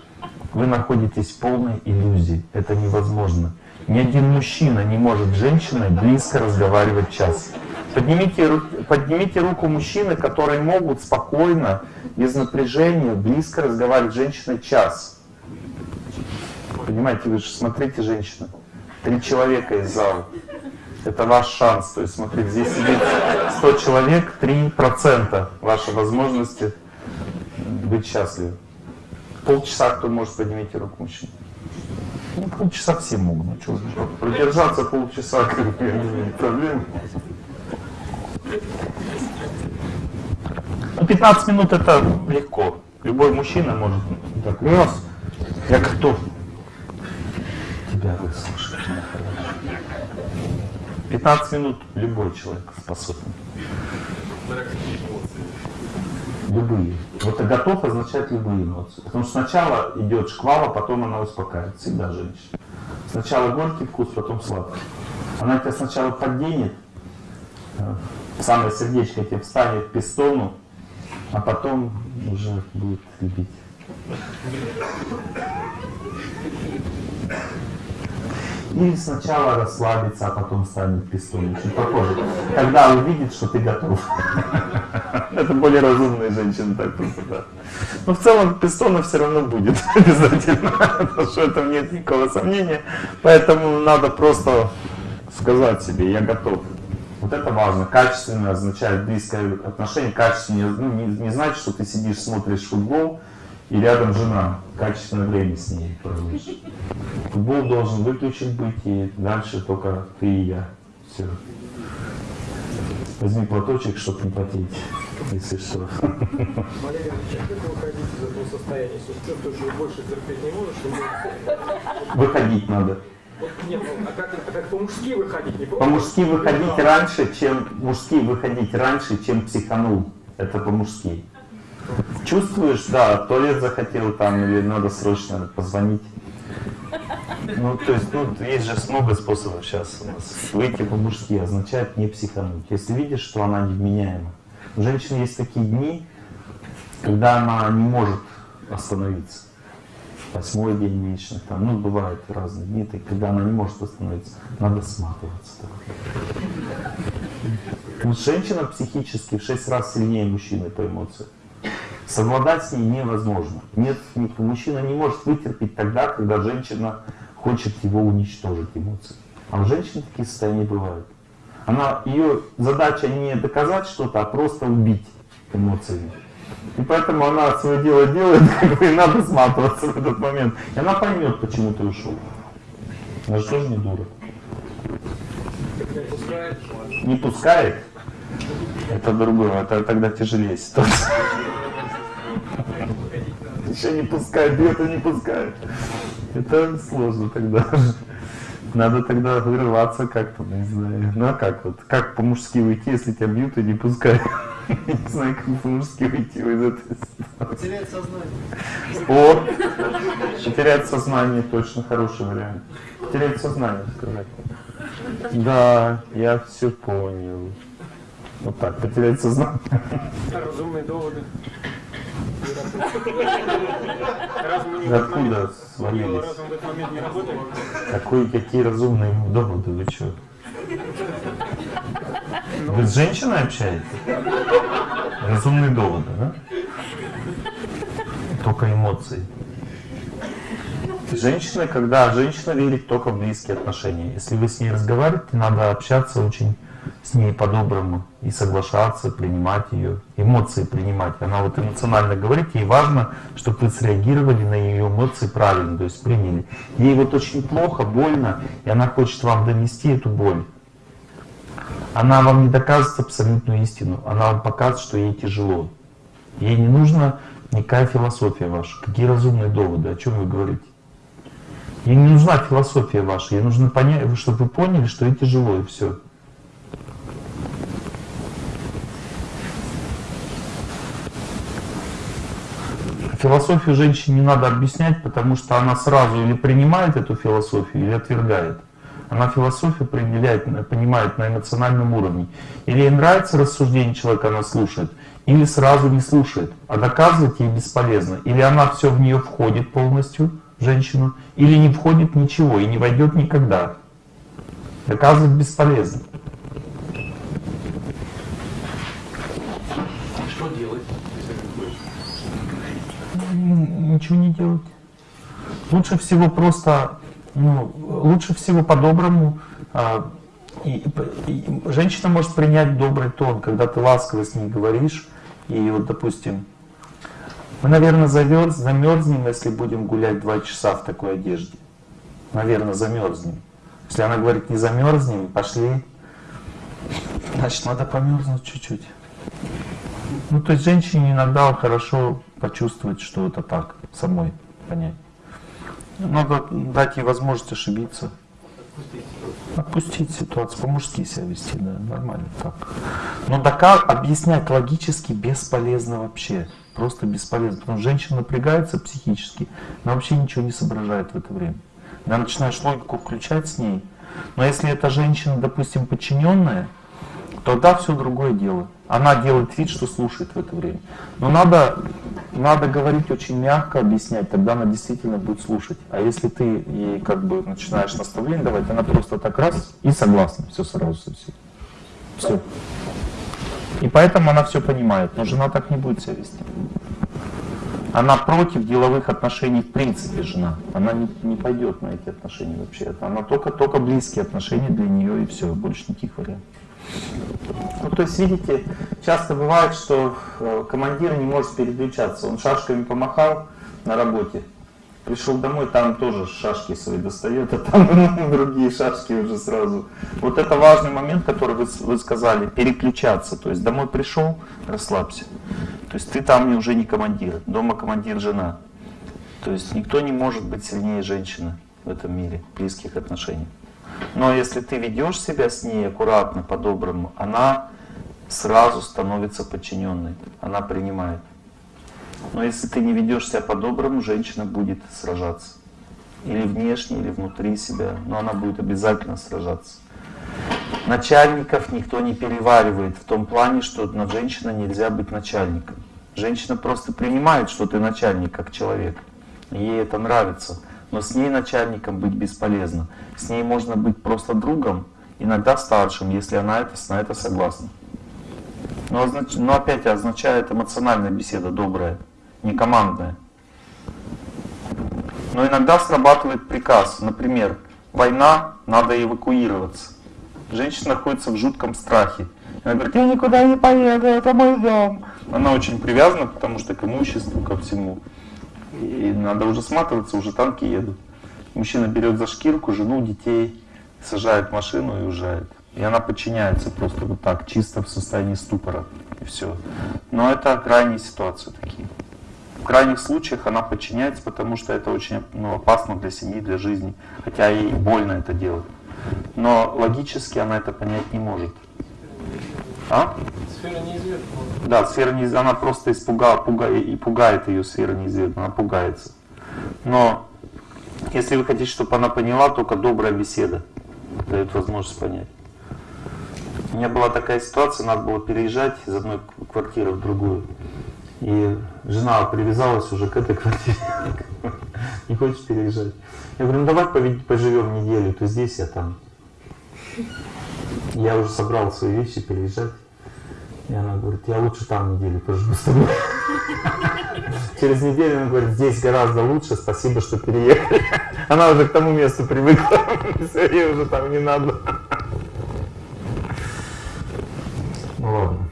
Вы находитесь в полной иллюзии. Это невозможно. Ни один мужчина не может с женщиной близко разговаривать час. Поднимите, поднимите руку мужчины, которые могут спокойно, без напряжения, близко разговаривать с женщиной час. Понимаете, вы же смотрите, женщина. Три человека из зала. Это ваш шанс. То есть, смотрите, здесь сидит 100 человек, 3% вашей возможности быть счастливым. Полчаса кто может поднимите руку мужчина? Ну, полчаса все могут. Ну, что, продержаться полчаса, как бы, не знаю, проблем. Ну, 15 минут это легко. Любой мужчина может так, раз, я готов тебя выслушать. моя хорошая. 15 минут любой человек способен. Любые. Вот готов означает любые эмоции. Потому что сначала идет шквал, а потом она успокаивает. Всегда женщина. Сначала горький вкус, потом сладкий. Она тебя сначала подденет, э, в самое сердечко тебе встанет к пистону, а потом уже будет любить. Или сначала расслабиться, а потом станет пистолет. Очень похоже. Когда увидит, что ты готов. Это более разумные женщины так да. Но в целом пистона все равно будет обязательно. Потому что в этом нет никакого сомнения. Поэтому надо просто сказать себе, я готов. Вот это важно. Качественно означает близкое отношение. Качественно ну, не, не значит, что ты сидишь, смотришь футбол, и рядом жена. Качественное время с ней проводишь. Футбол должен выключен быть, и дальше только ты и я. Все. Возьми платочек, чтобы не потеть, если что. Валерий Ильич, а выходить из этого состояния? Если чувствуешь, что больше терпеть не можешь, то Выходить надо. вот, нет, ну, а как, а как по-мужски выходить? Не По-мужски выходить раньше, чем мужски выходить раньше, чем психанул. Это по-мужски. Чувствуешь, да, туалет захотел там, или надо срочно позвонить. Ну, то есть, ну, есть же много способов сейчас у нас. Выйти по-мужски означает не психануть. Если видишь, что она невменяема. У женщины есть такие дни, когда она не может остановиться. Восьмой день месячных, там, ну, бывают разные дни, так, когда она не может остановиться. Надо сматываться. Вот женщина психически в шесть раз сильнее мужчины по эмоциям. Совладать с ней невозможно. Нет, мужчина не может вытерпеть тогда, когда женщина хочет его уничтожить эмоции. А у женщин такие состояния бывают. Она, ее задача не доказать что-то, а просто убить эмоциями. И поэтому она свое дело делает, как бы, и надо сматываться в этот момент. И она поймет, почему ты ушел. Она же тоже не дура. не пускает. Не пускает? Это другое, это тогда тяжелее ситуация. Еще не пускает, бьет и не пускает. Это сложно тогда. Надо тогда вырываться как-то, ну, не знаю. Ну а как вот? Как по-мужски уйти, если тебя бьют и не пускают? Не знаю, как по-мужски уйти из этой ситуации. Потеряет сознание. О! Потерять сознание точно хороший вариант. Потерять сознание, сказать. Да, я все понял. Вот так, потерять сознание. Разумные доводы. Откуда свалились? Какой, какие разумные доводы, вы что? Вы с женщиной общаетесь? Разумные доводы, да? Только эмоции. Женщина, когда женщина верит только в близкие отношения. Если вы с ней разговариваете, надо общаться очень с ней по-доброму и соглашаться, принимать ее, эмоции принимать. Она вот эмоционально говорит, ей важно, чтобы вы среагировали на ее эмоции правильно, то есть приняли. Ей вот очень плохо, больно, и она хочет вам донести эту боль. Она вам не доказывает абсолютную истину, она вам показывает, что ей тяжело. Ей не нужна никакая философия ваша, какие разумные доводы, о чем вы говорите. Ей не нужна философия ваша, ей нужно понять, чтобы вы поняли, что ей тяжело, и все. Философию женщине не надо объяснять, потому что она сразу или принимает эту философию, или отвергает. Она философию определяет, понимает на эмоциональном уровне. Или ей нравится рассуждение человека, она слушает, или сразу не слушает, а доказывать ей бесполезно. Или она все в нее входит полностью, женщину, или не входит ничего и не войдет никогда. Доказывать бесполезно. Что делать? Н- Ничего не делать. Лучше всего просто, ну, лучше всего по-доброму. а, и- и женщина может принять добрый тон, когда ты ласково с ней говоришь. И вот, допустим, мы, наверное, замерз, замерзнем, если будем гулять два часа в такой одежде. Наверное, замерзнем. Если она говорит, не замерзнем, пошли, значит, надо померзнуть чуть-чуть. Ну, то есть женщине иногда хорошо почувствовать, что это так, самой понять. Надо дать ей возможность ошибиться. Отпустить ситуацию, по-мужски себя вести, да, нормально так. Но дока объяснять логически бесполезно вообще. Просто бесполезно. Потому что женщина напрягается психически, но вообще ничего не соображает в это время. Когда начинаешь логику включать с ней. Но если эта женщина, допустим, подчиненная, тогда все другое дело. Она делает вид, что слушает в это время. Но надо, надо говорить очень мягко, объяснять, тогда она действительно будет слушать. А если ты ей как бы начинаешь наставление давать, она просто так раз и согласна, все сразу совсем. Все. И поэтому она все понимает, но жена так не будет себя вести. Она против деловых отношений в принципе, жена. Она не, не пойдет на эти отношения вообще. Она только, только близкие отношения для нее и все, больше никаких вариантов. Ну, то есть, видите, часто бывает, что э, командир не может переключаться. Он шашками помахал на работе, Пришел домой, там тоже шашки свои достает, а там другие шашки уже сразу. Вот это важный момент, который вы, вы сказали, переключаться. То есть домой пришел, расслабься. То есть ты там уже не командир, дома командир жена. То есть никто не может быть сильнее женщины в этом мире, близких отношений. Но если ты ведешь себя с ней аккуратно, по-доброму, она сразу становится подчиненной, она принимает. Но если ты не ведешь себя по-доброму, женщина будет сражаться. Или внешне, или внутри себя, но она будет обязательно сражаться. Начальников никто не переваривает в том плане, что над женщиной нельзя быть начальником. Женщина просто принимает, что ты начальник, как человек. Ей это нравится. Но с ней начальником быть бесполезно. С ней можно быть просто другом, иногда старшим, если она это, на это согласна. Но, означ... но опять означает эмоциональная беседа, добрая, не командная. Но иногда срабатывает приказ. Например, война, надо эвакуироваться. Женщина находится в жутком страхе. Она говорит, я никуда не поеду, это мой дом. Она очень привязана, потому что к имуществу, ко всему. И надо уже сматываться, уже танки едут. Мужчина берет за шкирку жену, детей, сажает в машину и уезжает. И она подчиняется просто вот так, чисто в состоянии ступора. И все. Но это крайние ситуации такие. В крайних случаях она подчиняется, потому что это очень ну, опасно для семьи, для жизни. Хотя ей больно это делать. Но логически она это понять не может. А? Сфера неизвестного. Да, сфера неизвестна, она просто испугала, пугает, и пугает ее сфера неизвестна, она пугается. Но если вы хотите, чтобы она поняла, только добрая беседа дает возможность понять. У меня была такая ситуация, надо было переезжать из одной квартиры в другую. И жена привязалась уже к этой квартире. Не хочешь переезжать. Я говорю, ну давай поживем неделю, ты здесь, я там. Я уже собрал свои вещи переезжать. И она говорит, я лучше там неделю поживу с тобой. Через неделю она говорит, здесь гораздо лучше, спасибо, что переехали. Она уже к тому месту привыкла, все, ей уже там не надо. Ну ладно.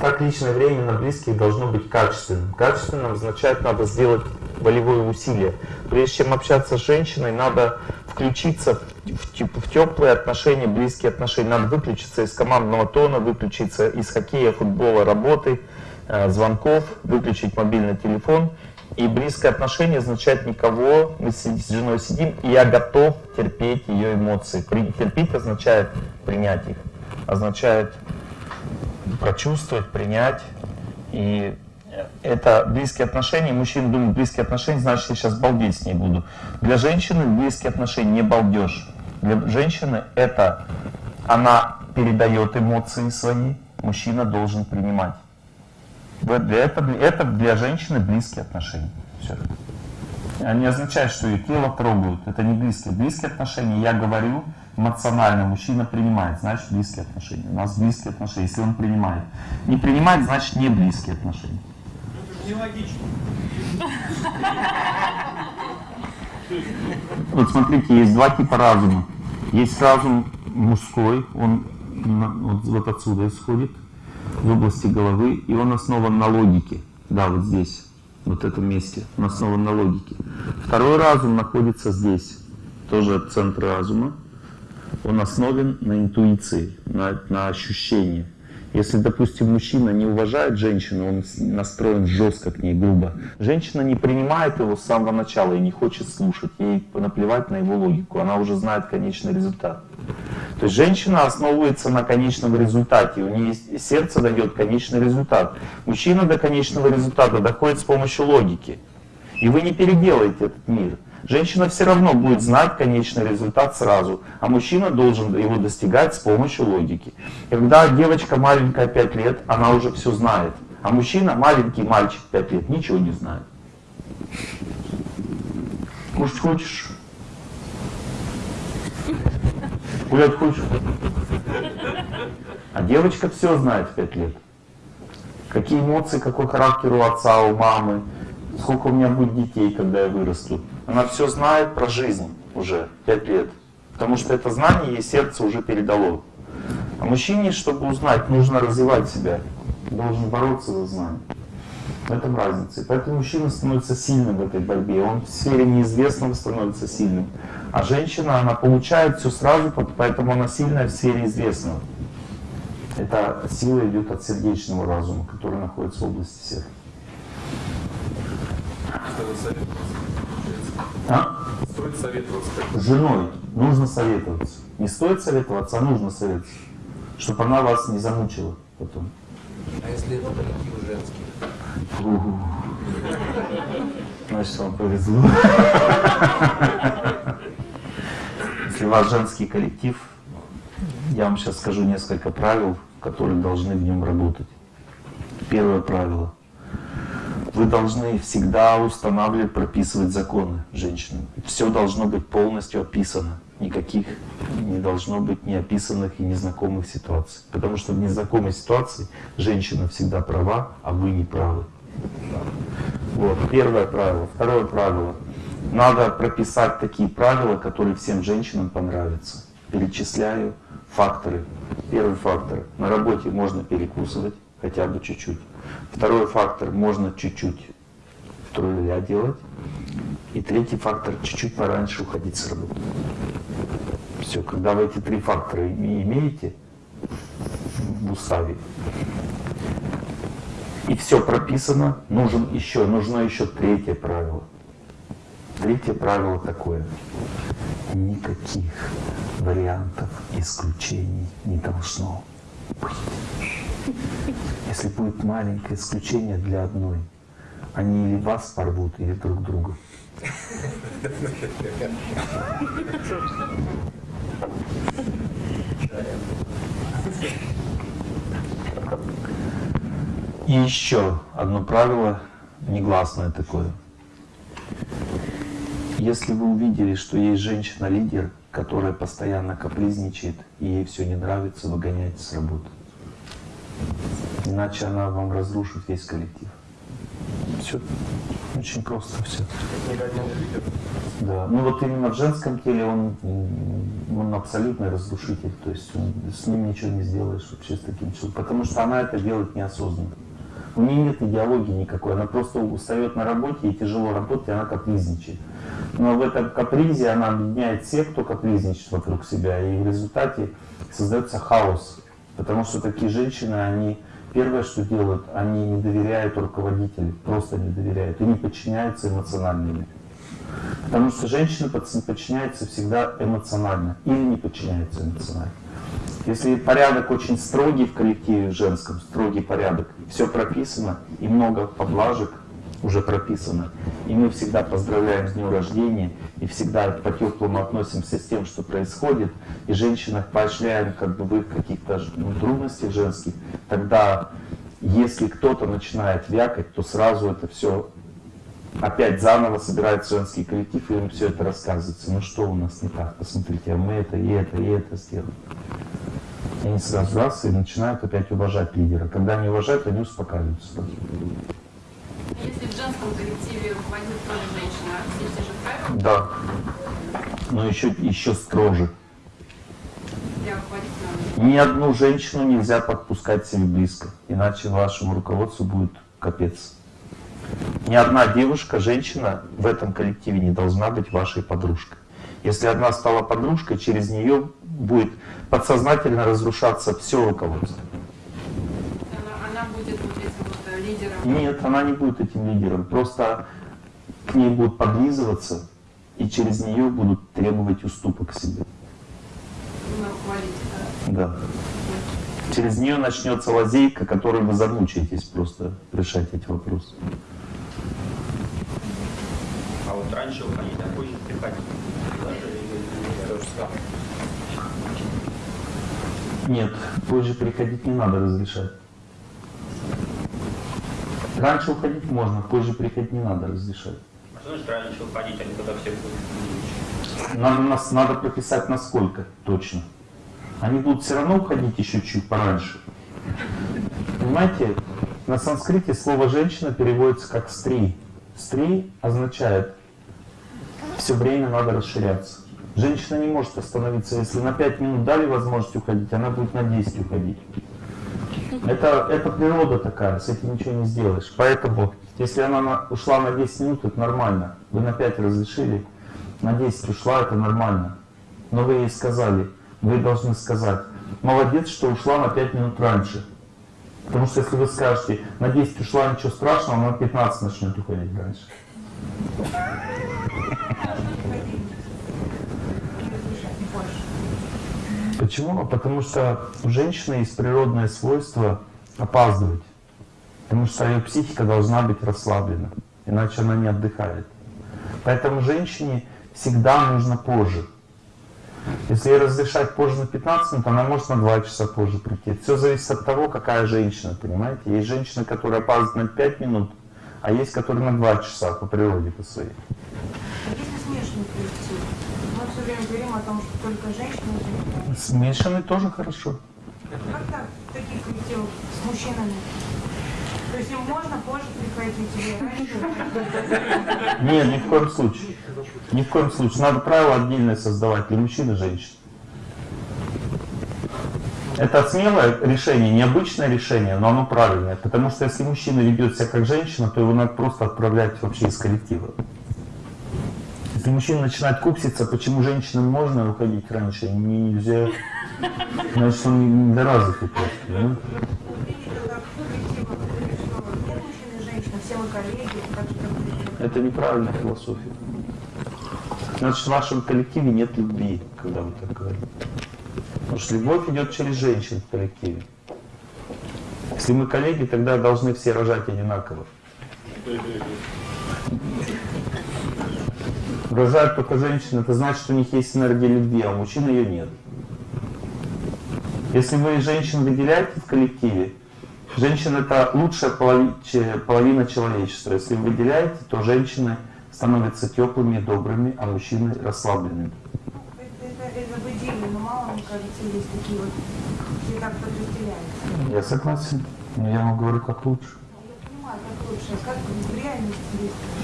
Так личное время на близких должно быть качественным. Качественным означает, надо сделать волевое усилие. Прежде чем общаться с женщиной, надо включиться в теплые отношения, близкие отношения. Надо выключиться из командного тона, выключиться из хоккея, футбола, работы, э, звонков, выключить мобильный телефон. И близкое отношение означает никого. Мы с женой сидим, и я готов терпеть ее эмоции. Терпеть означает принять их. Означает прочувствовать, принять. И это близкие отношения. Мужчина думает, близкие отношения, значит, я сейчас балдеть с ней буду. Для женщины близкие отношения не балдеж. Для женщины это она передает эмоции свои, мужчина должен принимать. Для этого, это для женщины близкие отношения. Все. Не означает, что ее тело трогают. Это не близкие. Близкие отношения, я говорю, эмоционально мужчина принимает, значит близкие отношения. У нас близкие отношения, если он принимает. Не принимает, значит не близкие отношения. Нелогично. Вот смотрите, есть два типа разума. Есть разум мужской, он вот, отсюда исходит, в области головы, и он основан на логике. Да, вот здесь, вот в этом месте, он основан на логике. Второй разум находится здесь, тоже центр разума. Он основан на интуиции, на, на ощущении. Если, допустим, мужчина не уважает женщину, он настроен жестко к ней, грубо. Женщина не принимает его с самого начала и не хочет слушать. Ей наплевать на его логику, она уже знает конечный результат. То есть женщина основывается на конечном результате, у нее сердце дает конечный результат. Мужчина до конечного результата доходит с помощью логики. И вы не переделаете этот мир. Женщина все равно будет знать конечный результат сразу, а мужчина должен его достигать с помощью логики. Когда девочка маленькая 5 лет, она уже все знает, а мужчина, маленький мальчик 5 лет, ничего не знает. Кушать хочешь? Гулять хочешь? А девочка все знает в 5 лет. Какие эмоции, какой характер у отца, у мамы, сколько у меня будет детей, когда я вырасту. Она все знает про жизнь уже 5 лет. Потому что это знание ей сердце уже передало. А мужчине, чтобы узнать, нужно развивать себя. Должен бороться за знание. В этом разница. Поэтому мужчина становится сильным в этой борьбе. Он в сфере неизвестного становится сильным. А женщина, она получает все сразу, поэтому она сильная в сфере известного. Эта сила идет от сердечного разума, который находится в области сердца. А? Стоит советоваться. С женой нужно советоваться. Не стоит советоваться, а нужно советоваться. Чтобы она вас не замучила потом. А если это коллектив женский? Значит, вам повезло. Если у вас женский коллектив, я вам сейчас скажу несколько правил, которые должны в нем работать. Первое правило. Вы должны всегда устанавливать, прописывать законы женщинам. Все должно быть полностью описано. Никаких не должно быть неописанных и незнакомых ситуаций. Потому что в незнакомой ситуации женщина всегда права, а вы не правы. Вот, первое правило. Второе правило. Надо прописать такие правила, которые всем женщинам понравятся. Перечисляю факторы. Первый фактор. На работе можно перекусывать, хотя бы чуть-чуть. Второй фактор. Можно чуть-чуть трудя делать. И третий фактор. Чуть-чуть пораньше уходить с работы. Все, когда вы эти три фактора име- имеете в уставе, и все прописано, нужен еще, нужно еще третье правило. Третье правило такое. Никаких вариантов исключений не должно быть. Если будет маленькое исключение для одной, они или вас порвут, или друг друга. И еще одно правило, негласное такое. Если вы увидели, что есть женщина-лидер, которая постоянно капризничает, и ей все не нравится, выгоняйте с работы. Иначе она вам разрушит весь коллектив. Все. Очень просто все. Да. Ну вот именно в женском теле он, он абсолютный разрушитель. То есть он- с ним ничего не сделаешь вообще с таким человеком. Потому что она это делает неосознанно. У нее нет идеологии никакой. Она просто устает на работе и тяжело работает, и она капризничает. Но в этом капризе она объединяет всех, кто капризничает вокруг себя. И в результате создается хаос. Потому что такие женщины, они первое, что делают, они не доверяют руководителю, просто не доверяют и не подчиняются эмоционально. ему. Потому что женщина под- подчиняется всегда эмоционально или не подчиняется эмоционально. Если порядок очень строгий в коллективе женском, строгий порядок, все прописано и много поблажек уже прописано, и мы всегда поздравляем с днем рождения, и всегда по-теплому относимся с тем, что происходит, и женщинах поощряем как бы в их каких-то ну, трудностях женских, тогда если кто-то начинает вякать, то сразу это все опять заново собирается женский коллектив, и им все это рассказывается. Ну что у нас не так? Посмотрите, а мы это, и это, и это сделали. И они сразу раз и начинают опять уважать лидера. Когда они уважают, они успокаиваются. Если в женском коллективе руководит тоже женщина, все те же правила Да. Но еще, еще строже. для руководителя. Ни одну женщину нельзя подпускать себе близко, иначе вашему руководству будет капец. Ни одна девушка, женщина в этом коллективе не должна быть вашей подружкой. Если одна стала подружкой, через нее будет подсознательно разрушаться все руководство. Она, она будет вот этим вот э, лидером. Нет, она не будет этим лидером. Просто к ней будут подлизываться, и через нее будут требовать уступок себе. Да. Через нее начнется лазейка, которой вы замучаетесь просто решать эти вопросы. А вот раньше уходить, а позже самое. Нет, позже приходить не надо разрешать. Раньше уходить можно, позже приходить не надо разрешать. А что значит раньше уходить, а не когда все будут? Надо, нас, надо прописать насколько точно. Они будут все равно уходить еще чуть пораньше. Понимаете, на санскрите слово «женщина» переводится как «стри». «Стри» означает все время надо расширяться. Женщина не может остановиться. Если на 5 минут дали возможность уходить, она будет на 10 уходить. Это, это природа такая, с этим ничего не сделаешь. Поэтому, если она на- ушла на 10 минут, это нормально. Вы на 5 разрешили, на 10 ушла, это нормально. Но вы ей сказали, вы должны сказать, молодец, что ушла на 5 минут раньше. Потому что если вы скажете, на 10 ушла, ничего страшного, она на 15 начнет уходить раньше. Почему? Потому что у женщины есть природное свойство опаздывать. Потому что ее психика должна быть расслаблена, иначе она не отдыхает. Поэтому женщине всегда нужно позже. Если ей разрешать позже на 15 минут, она может на 2 часа позже прийти. Все зависит от того, какая женщина, понимаете? Есть женщины, которые опаздывают на 5 минут, а есть, которые на 2 часа по природе по своей. Если смешанный коллектив? Мы все время говорим о том, что только женщины. Смешанный тоже хорошо. Как так таких коллективов с мужчинами? То есть им можно позже приходить или раньше? Нет, ни в коем случае. Ни в коем случае. Надо правила отдельное создавать для мужчин и женщин. Это смелое решение, необычное решение, но оно правильное. Потому что если мужчина ведет себя как женщина, то его надо просто отправлять вообще из коллектива. Если мужчина начинает кукситься, почему женщинам можно уходить раньше, а мне нельзя, значит он недоразвитый просто. и бы Это неправильная философия. Значит, в вашем коллективе нет любви, когда вы так говорите. Потому что любовь идет через женщин в коллективе. Если мы коллеги, тогда должны все рожать одинаково. Рожают только женщины, это значит, что у них есть энергия любви, а у мужчин ее нет. Если вы женщин выделяете в коллективе, женщина это лучшая половина человечества. Если вы выделяете, то женщины становятся теплыми, добрыми, а мужчины расслабленными. это, это, это в идее, но мало, мне кажется, есть такие вот, где так подразделяются. Я согласен. Но я вам говорю, как лучше. Я понимаю, как лучше, а как в реальности есть?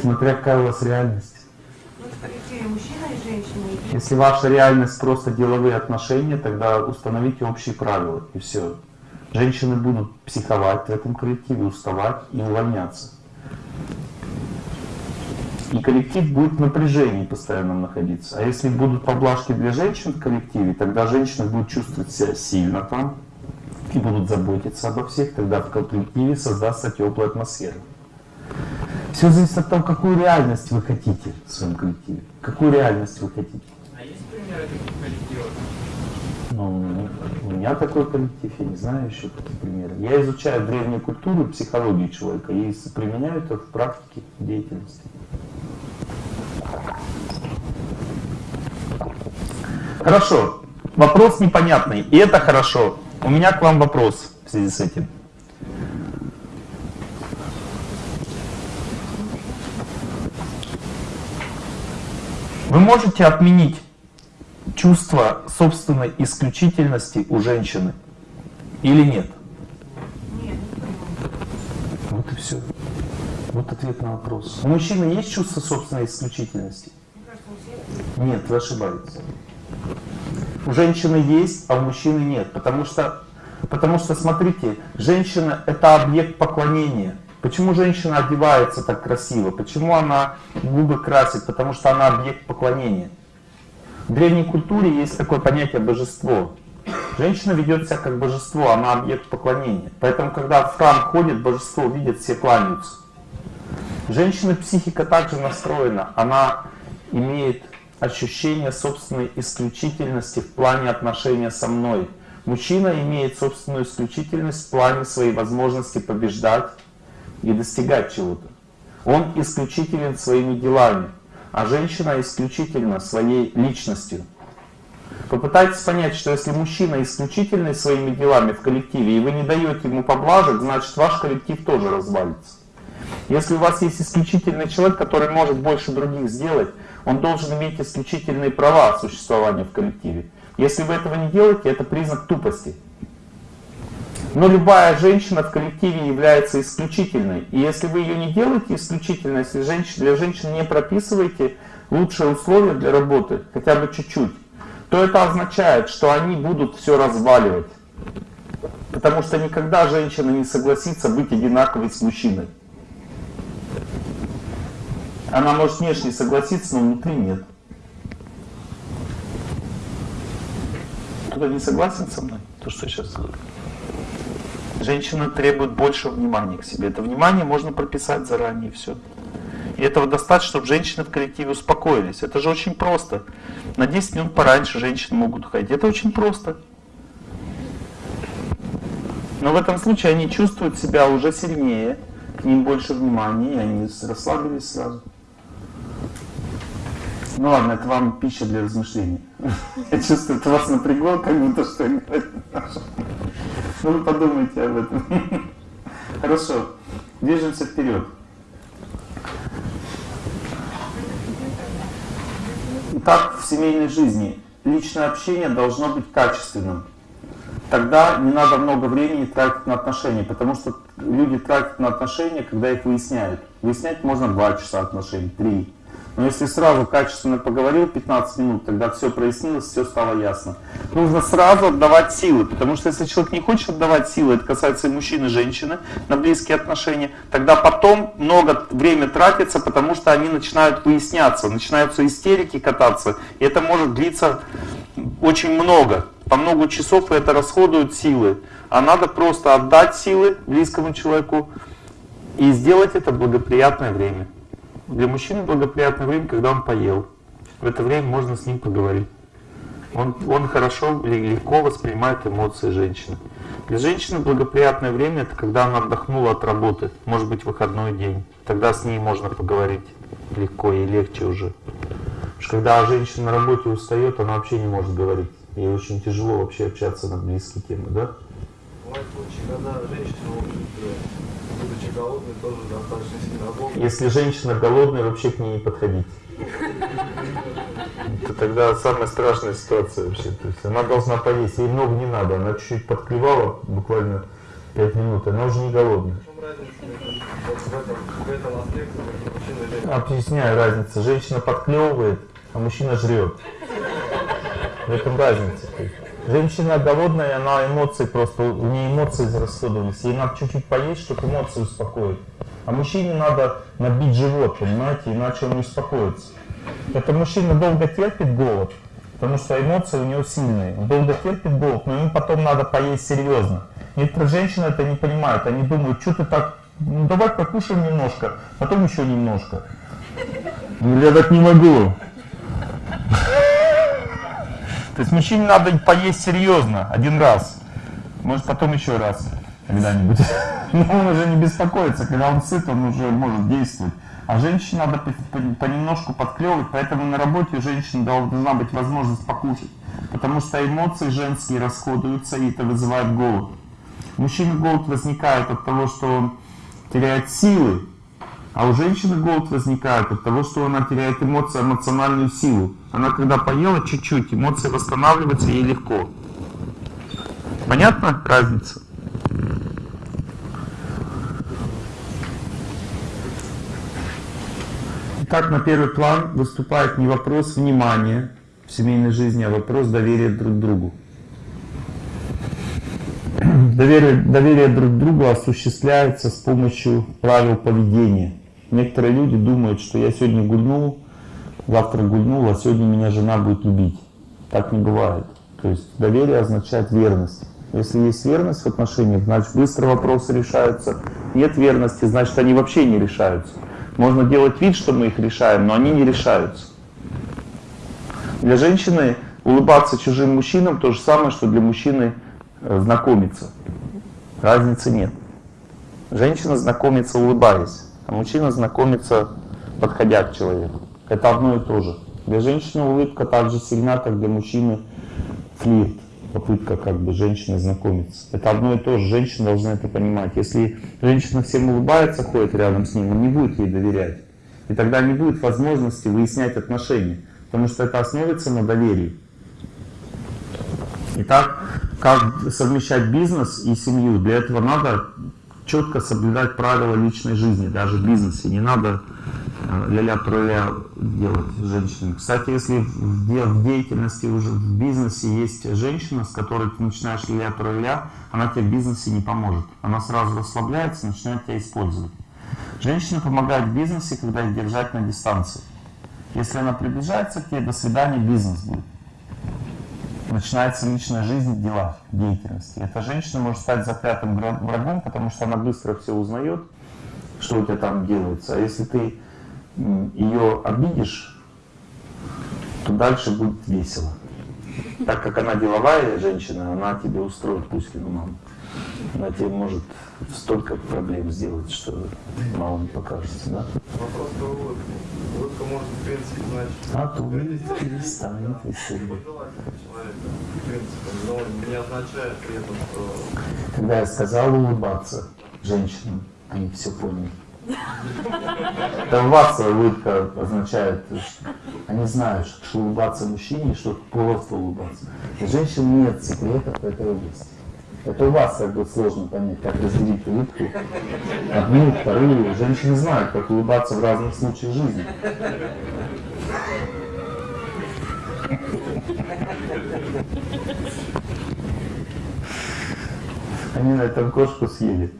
Смотря какая у вас реальность. Если ваша реальность просто деловые отношения, тогда установите общие правила, и все. Женщины будут психовать в этом коллективе, уставать и увольняться. И коллектив будет в напряжении постоянно находиться. А если будут поблажки для женщин в коллективе, тогда женщины будут чувствовать себя сильно там и будут заботиться обо всех, тогда в коллективе создастся теплая атмосфера. Все зависит от того, какую реальность вы хотите в своем коллективе. Какую реальность вы хотите. А есть примеры таких коллективов? Ну, у меня такой коллектив, я не знаю еще таких примеров. Я изучаю древнюю культуру психологию человека и применяю это в практике деятельности. Хорошо. Вопрос непонятный, и это хорошо. У меня к вам вопрос в связи с этим. Вы можете отменить чувство собственной исключительности у женщины или нет? нет. Вот и все. Вот ответ на вопрос. У мужчины есть чувство собственной исключительности? Нет, вы ошибаетесь. У женщины есть, а у мужчины нет. Потому что, потому что смотрите, женщина это объект поклонения. Почему женщина одевается так красиво? Почему она губы красит? Потому что она объект поклонения. В древней культуре есть такое понятие божество. Женщина ведет себя как божество, она объект поклонения. Поэтому, когда в храм ходит, божество видит, все кланяются. Женщина психика также настроена. Она имеет ощущение собственной исключительности в плане отношения со мной. Мужчина имеет собственную исключительность в плане своей возможности побеждать и достигать чего-то. Он исключителен своими делами, а женщина исключительна своей личностью. Попытайтесь понять, что если мужчина исключительный своими делами в коллективе, и вы не даете ему поблажек, значит ваш коллектив тоже развалится. Если у вас есть исключительный человек, который может больше других сделать, он должен иметь исключительные права существования в коллективе. Если вы этого не делаете, это признак тупости. Но любая женщина в коллективе является исключительной. И если вы ее не делаете исключительной, если женщин, для женщин не прописываете лучшие условия для работы, хотя бы чуть-чуть, то это означает, что они будут все разваливать. Потому что никогда женщина не согласится быть одинаковой с мужчиной. Она может внешне согласиться, но внутри нет. Кто-то не согласен со мной? То, что сейчас. Женщина требует больше внимания к себе. Это внимание можно прописать заранее, все. И этого достаточно, чтобы женщины в коллективе успокоились. Это же очень просто. На 10 минут пораньше женщины могут уходить. Это очень просто. Но в этом случае они чувствуют себя уже сильнее, к ним больше внимания, и они расслабились сразу. Ну ладно, это вам пища для размышлений. Я чувствую, это вас напрягло, как будто что я говорю. Вы подумайте об этом. Хорошо, движемся вперед. Итак, в семейной жизни личное общение должно быть качественным. Тогда не надо много времени тратить на отношения, потому что люди тратят на отношения, когда их выясняют. Выяснять можно 2 часа отношений, 3. Но если сразу качественно поговорил 15 минут, тогда все прояснилось, все стало ясно. Нужно сразу отдавать силы, потому что если человек не хочет отдавать силы, это касается и мужчины, и женщины, на близкие отношения, тогда потом много времени тратится, потому что они начинают выясняться, начинаются истерики кататься, и это может длиться очень много, по много часов, и это расходуют силы. А надо просто отдать силы близкому человеку и сделать это в благоприятное время. Для мужчины благоприятное время, когда он поел. В это время можно с ним поговорить. Он, он хорошо, легко воспринимает эмоции женщины. Для женщины благоприятное время это когда она отдохнула от работы, может быть выходной день. Тогда с ней можно поговорить легко и легче уже. Потому что когда женщина на работе устает, она вообще не может говорить. Ей очень тяжело вообще общаться на близкие темы, да? Бывают случаи, когда женщина, будучи голодной, тоже достаточно сильно работает. Если женщина голодная, вообще к ней не подходить. Это тогда самая страшная ситуация вообще. То есть она должна поесть, ей много не надо. Она чуть-чуть подклевала, буквально 5 минут, она уже не голодная. Объясняю разницу. Женщина подклевывает, а мужчина жрет. В этом разница. Женщина голодная, она эмоции просто, у нее эмоции израсходовались. Ей надо чуть-чуть поесть, чтобы эмоции успокоить. А мужчине надо набить живот, понимаете, иначе он не успокоится. Это мужчина долго терпит голод, потому что эмоции у него сильные. Он долго терпит голод, но ему потом надо поесть серьезно. Некоторые женщины это не понимают, они думают, что ты так, ну давай покушаем немножко, потом еще немножко. Я так не могу. То есть мужчине надо поесть серьезно, один раз. Может потом еще раз когда-нибудь. Но он уже не беспокоится, когда он сыт, он уже может действовать. А женщине надо понемножку подклевывать, поэтому на работе у должна быть возможность покушать. Потому что эмоции женские расходуются, и это вызывает голод. У мужчины голод возникает от того, что он теряет силы, а у женщины голод возникает от того, что она теряет эмоции, эмоциональную силу. Она когда поела чуть-чуть, эмоции восстанавливаются ей легко. Понятно разница? Итак, на первый план выступает не вопрос внимания в семейной жизни, а вопрос доверия друг другу. Доверие, доверие друг другу осуществляется с помощью правил поведения. Некоторые люди думают, что я сегодня гульнул, завтра гульнул, а сегодня меня жена будет любить. Так не бывает. То есть доверие означает верность. Если есть верность в отношениях, значит быстро вопросы решаются. Нет верности, значит они вообще не решаются. Можно делать вид, что мы их решаем, но они не решаются. Для женщины улыбаться чужим мужчинам то же самое, что для мужчины э, знакомиться. Разницы нет. Женщина знакомится улыбаясь, мужчина знакомится подходя к человеку. Это одно и то же. Для женщины улыбка так же сильна, как для мужчины флирт попытка как бы женщины знакомиться. Это одно и то же, женщина должна это понимать. Если женщина всем улыбается, ходит рядом с ним, он не будет ей доверять. И тогда не будет возможности выяснять отношения, потому что это основывается на доверии. Итак, как совмещать бизнес и семью? Для этого надо четко соблюдать правила личной жизни, даже в бизнесе. Не надо э, ля-ля труля делать с женщинами. Кстати, если в, де- в деятельности уже в бизнесе есть женщина, с которой ты начинаешь ля-ля труля, она тебе в бизнесе не поможет. Она сразу расслабляется, начинает тебя использовать. Женщина помогает в бизнесе, когда их держать на дистанции. Если она приближается к тебе, до свидания, бизнес будет. Начинается личная жизнь в деятельности. Эта женщина может стать заклятым вра- врагом, потому что она быстро все узнает, что у тебя там делается. А если ты ее обидишь, то дальше будет весело. Так как она деловая женщина, она тебе устроит Пушкину маму. Она тебе может столько проблем сделать, что мало не покажется, да? Вопрос про. Может, в принципе, значить... А то перестанет но не означает при этом, что Когда я сказал улыбаться женщинам, они все поняли. Улыбаться улыбка означает, что они знают, что улыбаться мужчине, что просто улыбаться. У женщин нет секретов в этой области. Это у вас как бы сложно понять, как разделить улыбку. Одну, вторую. Женщины знают, как улыбаться в разных случаях жизни. Они на этом кошку съели.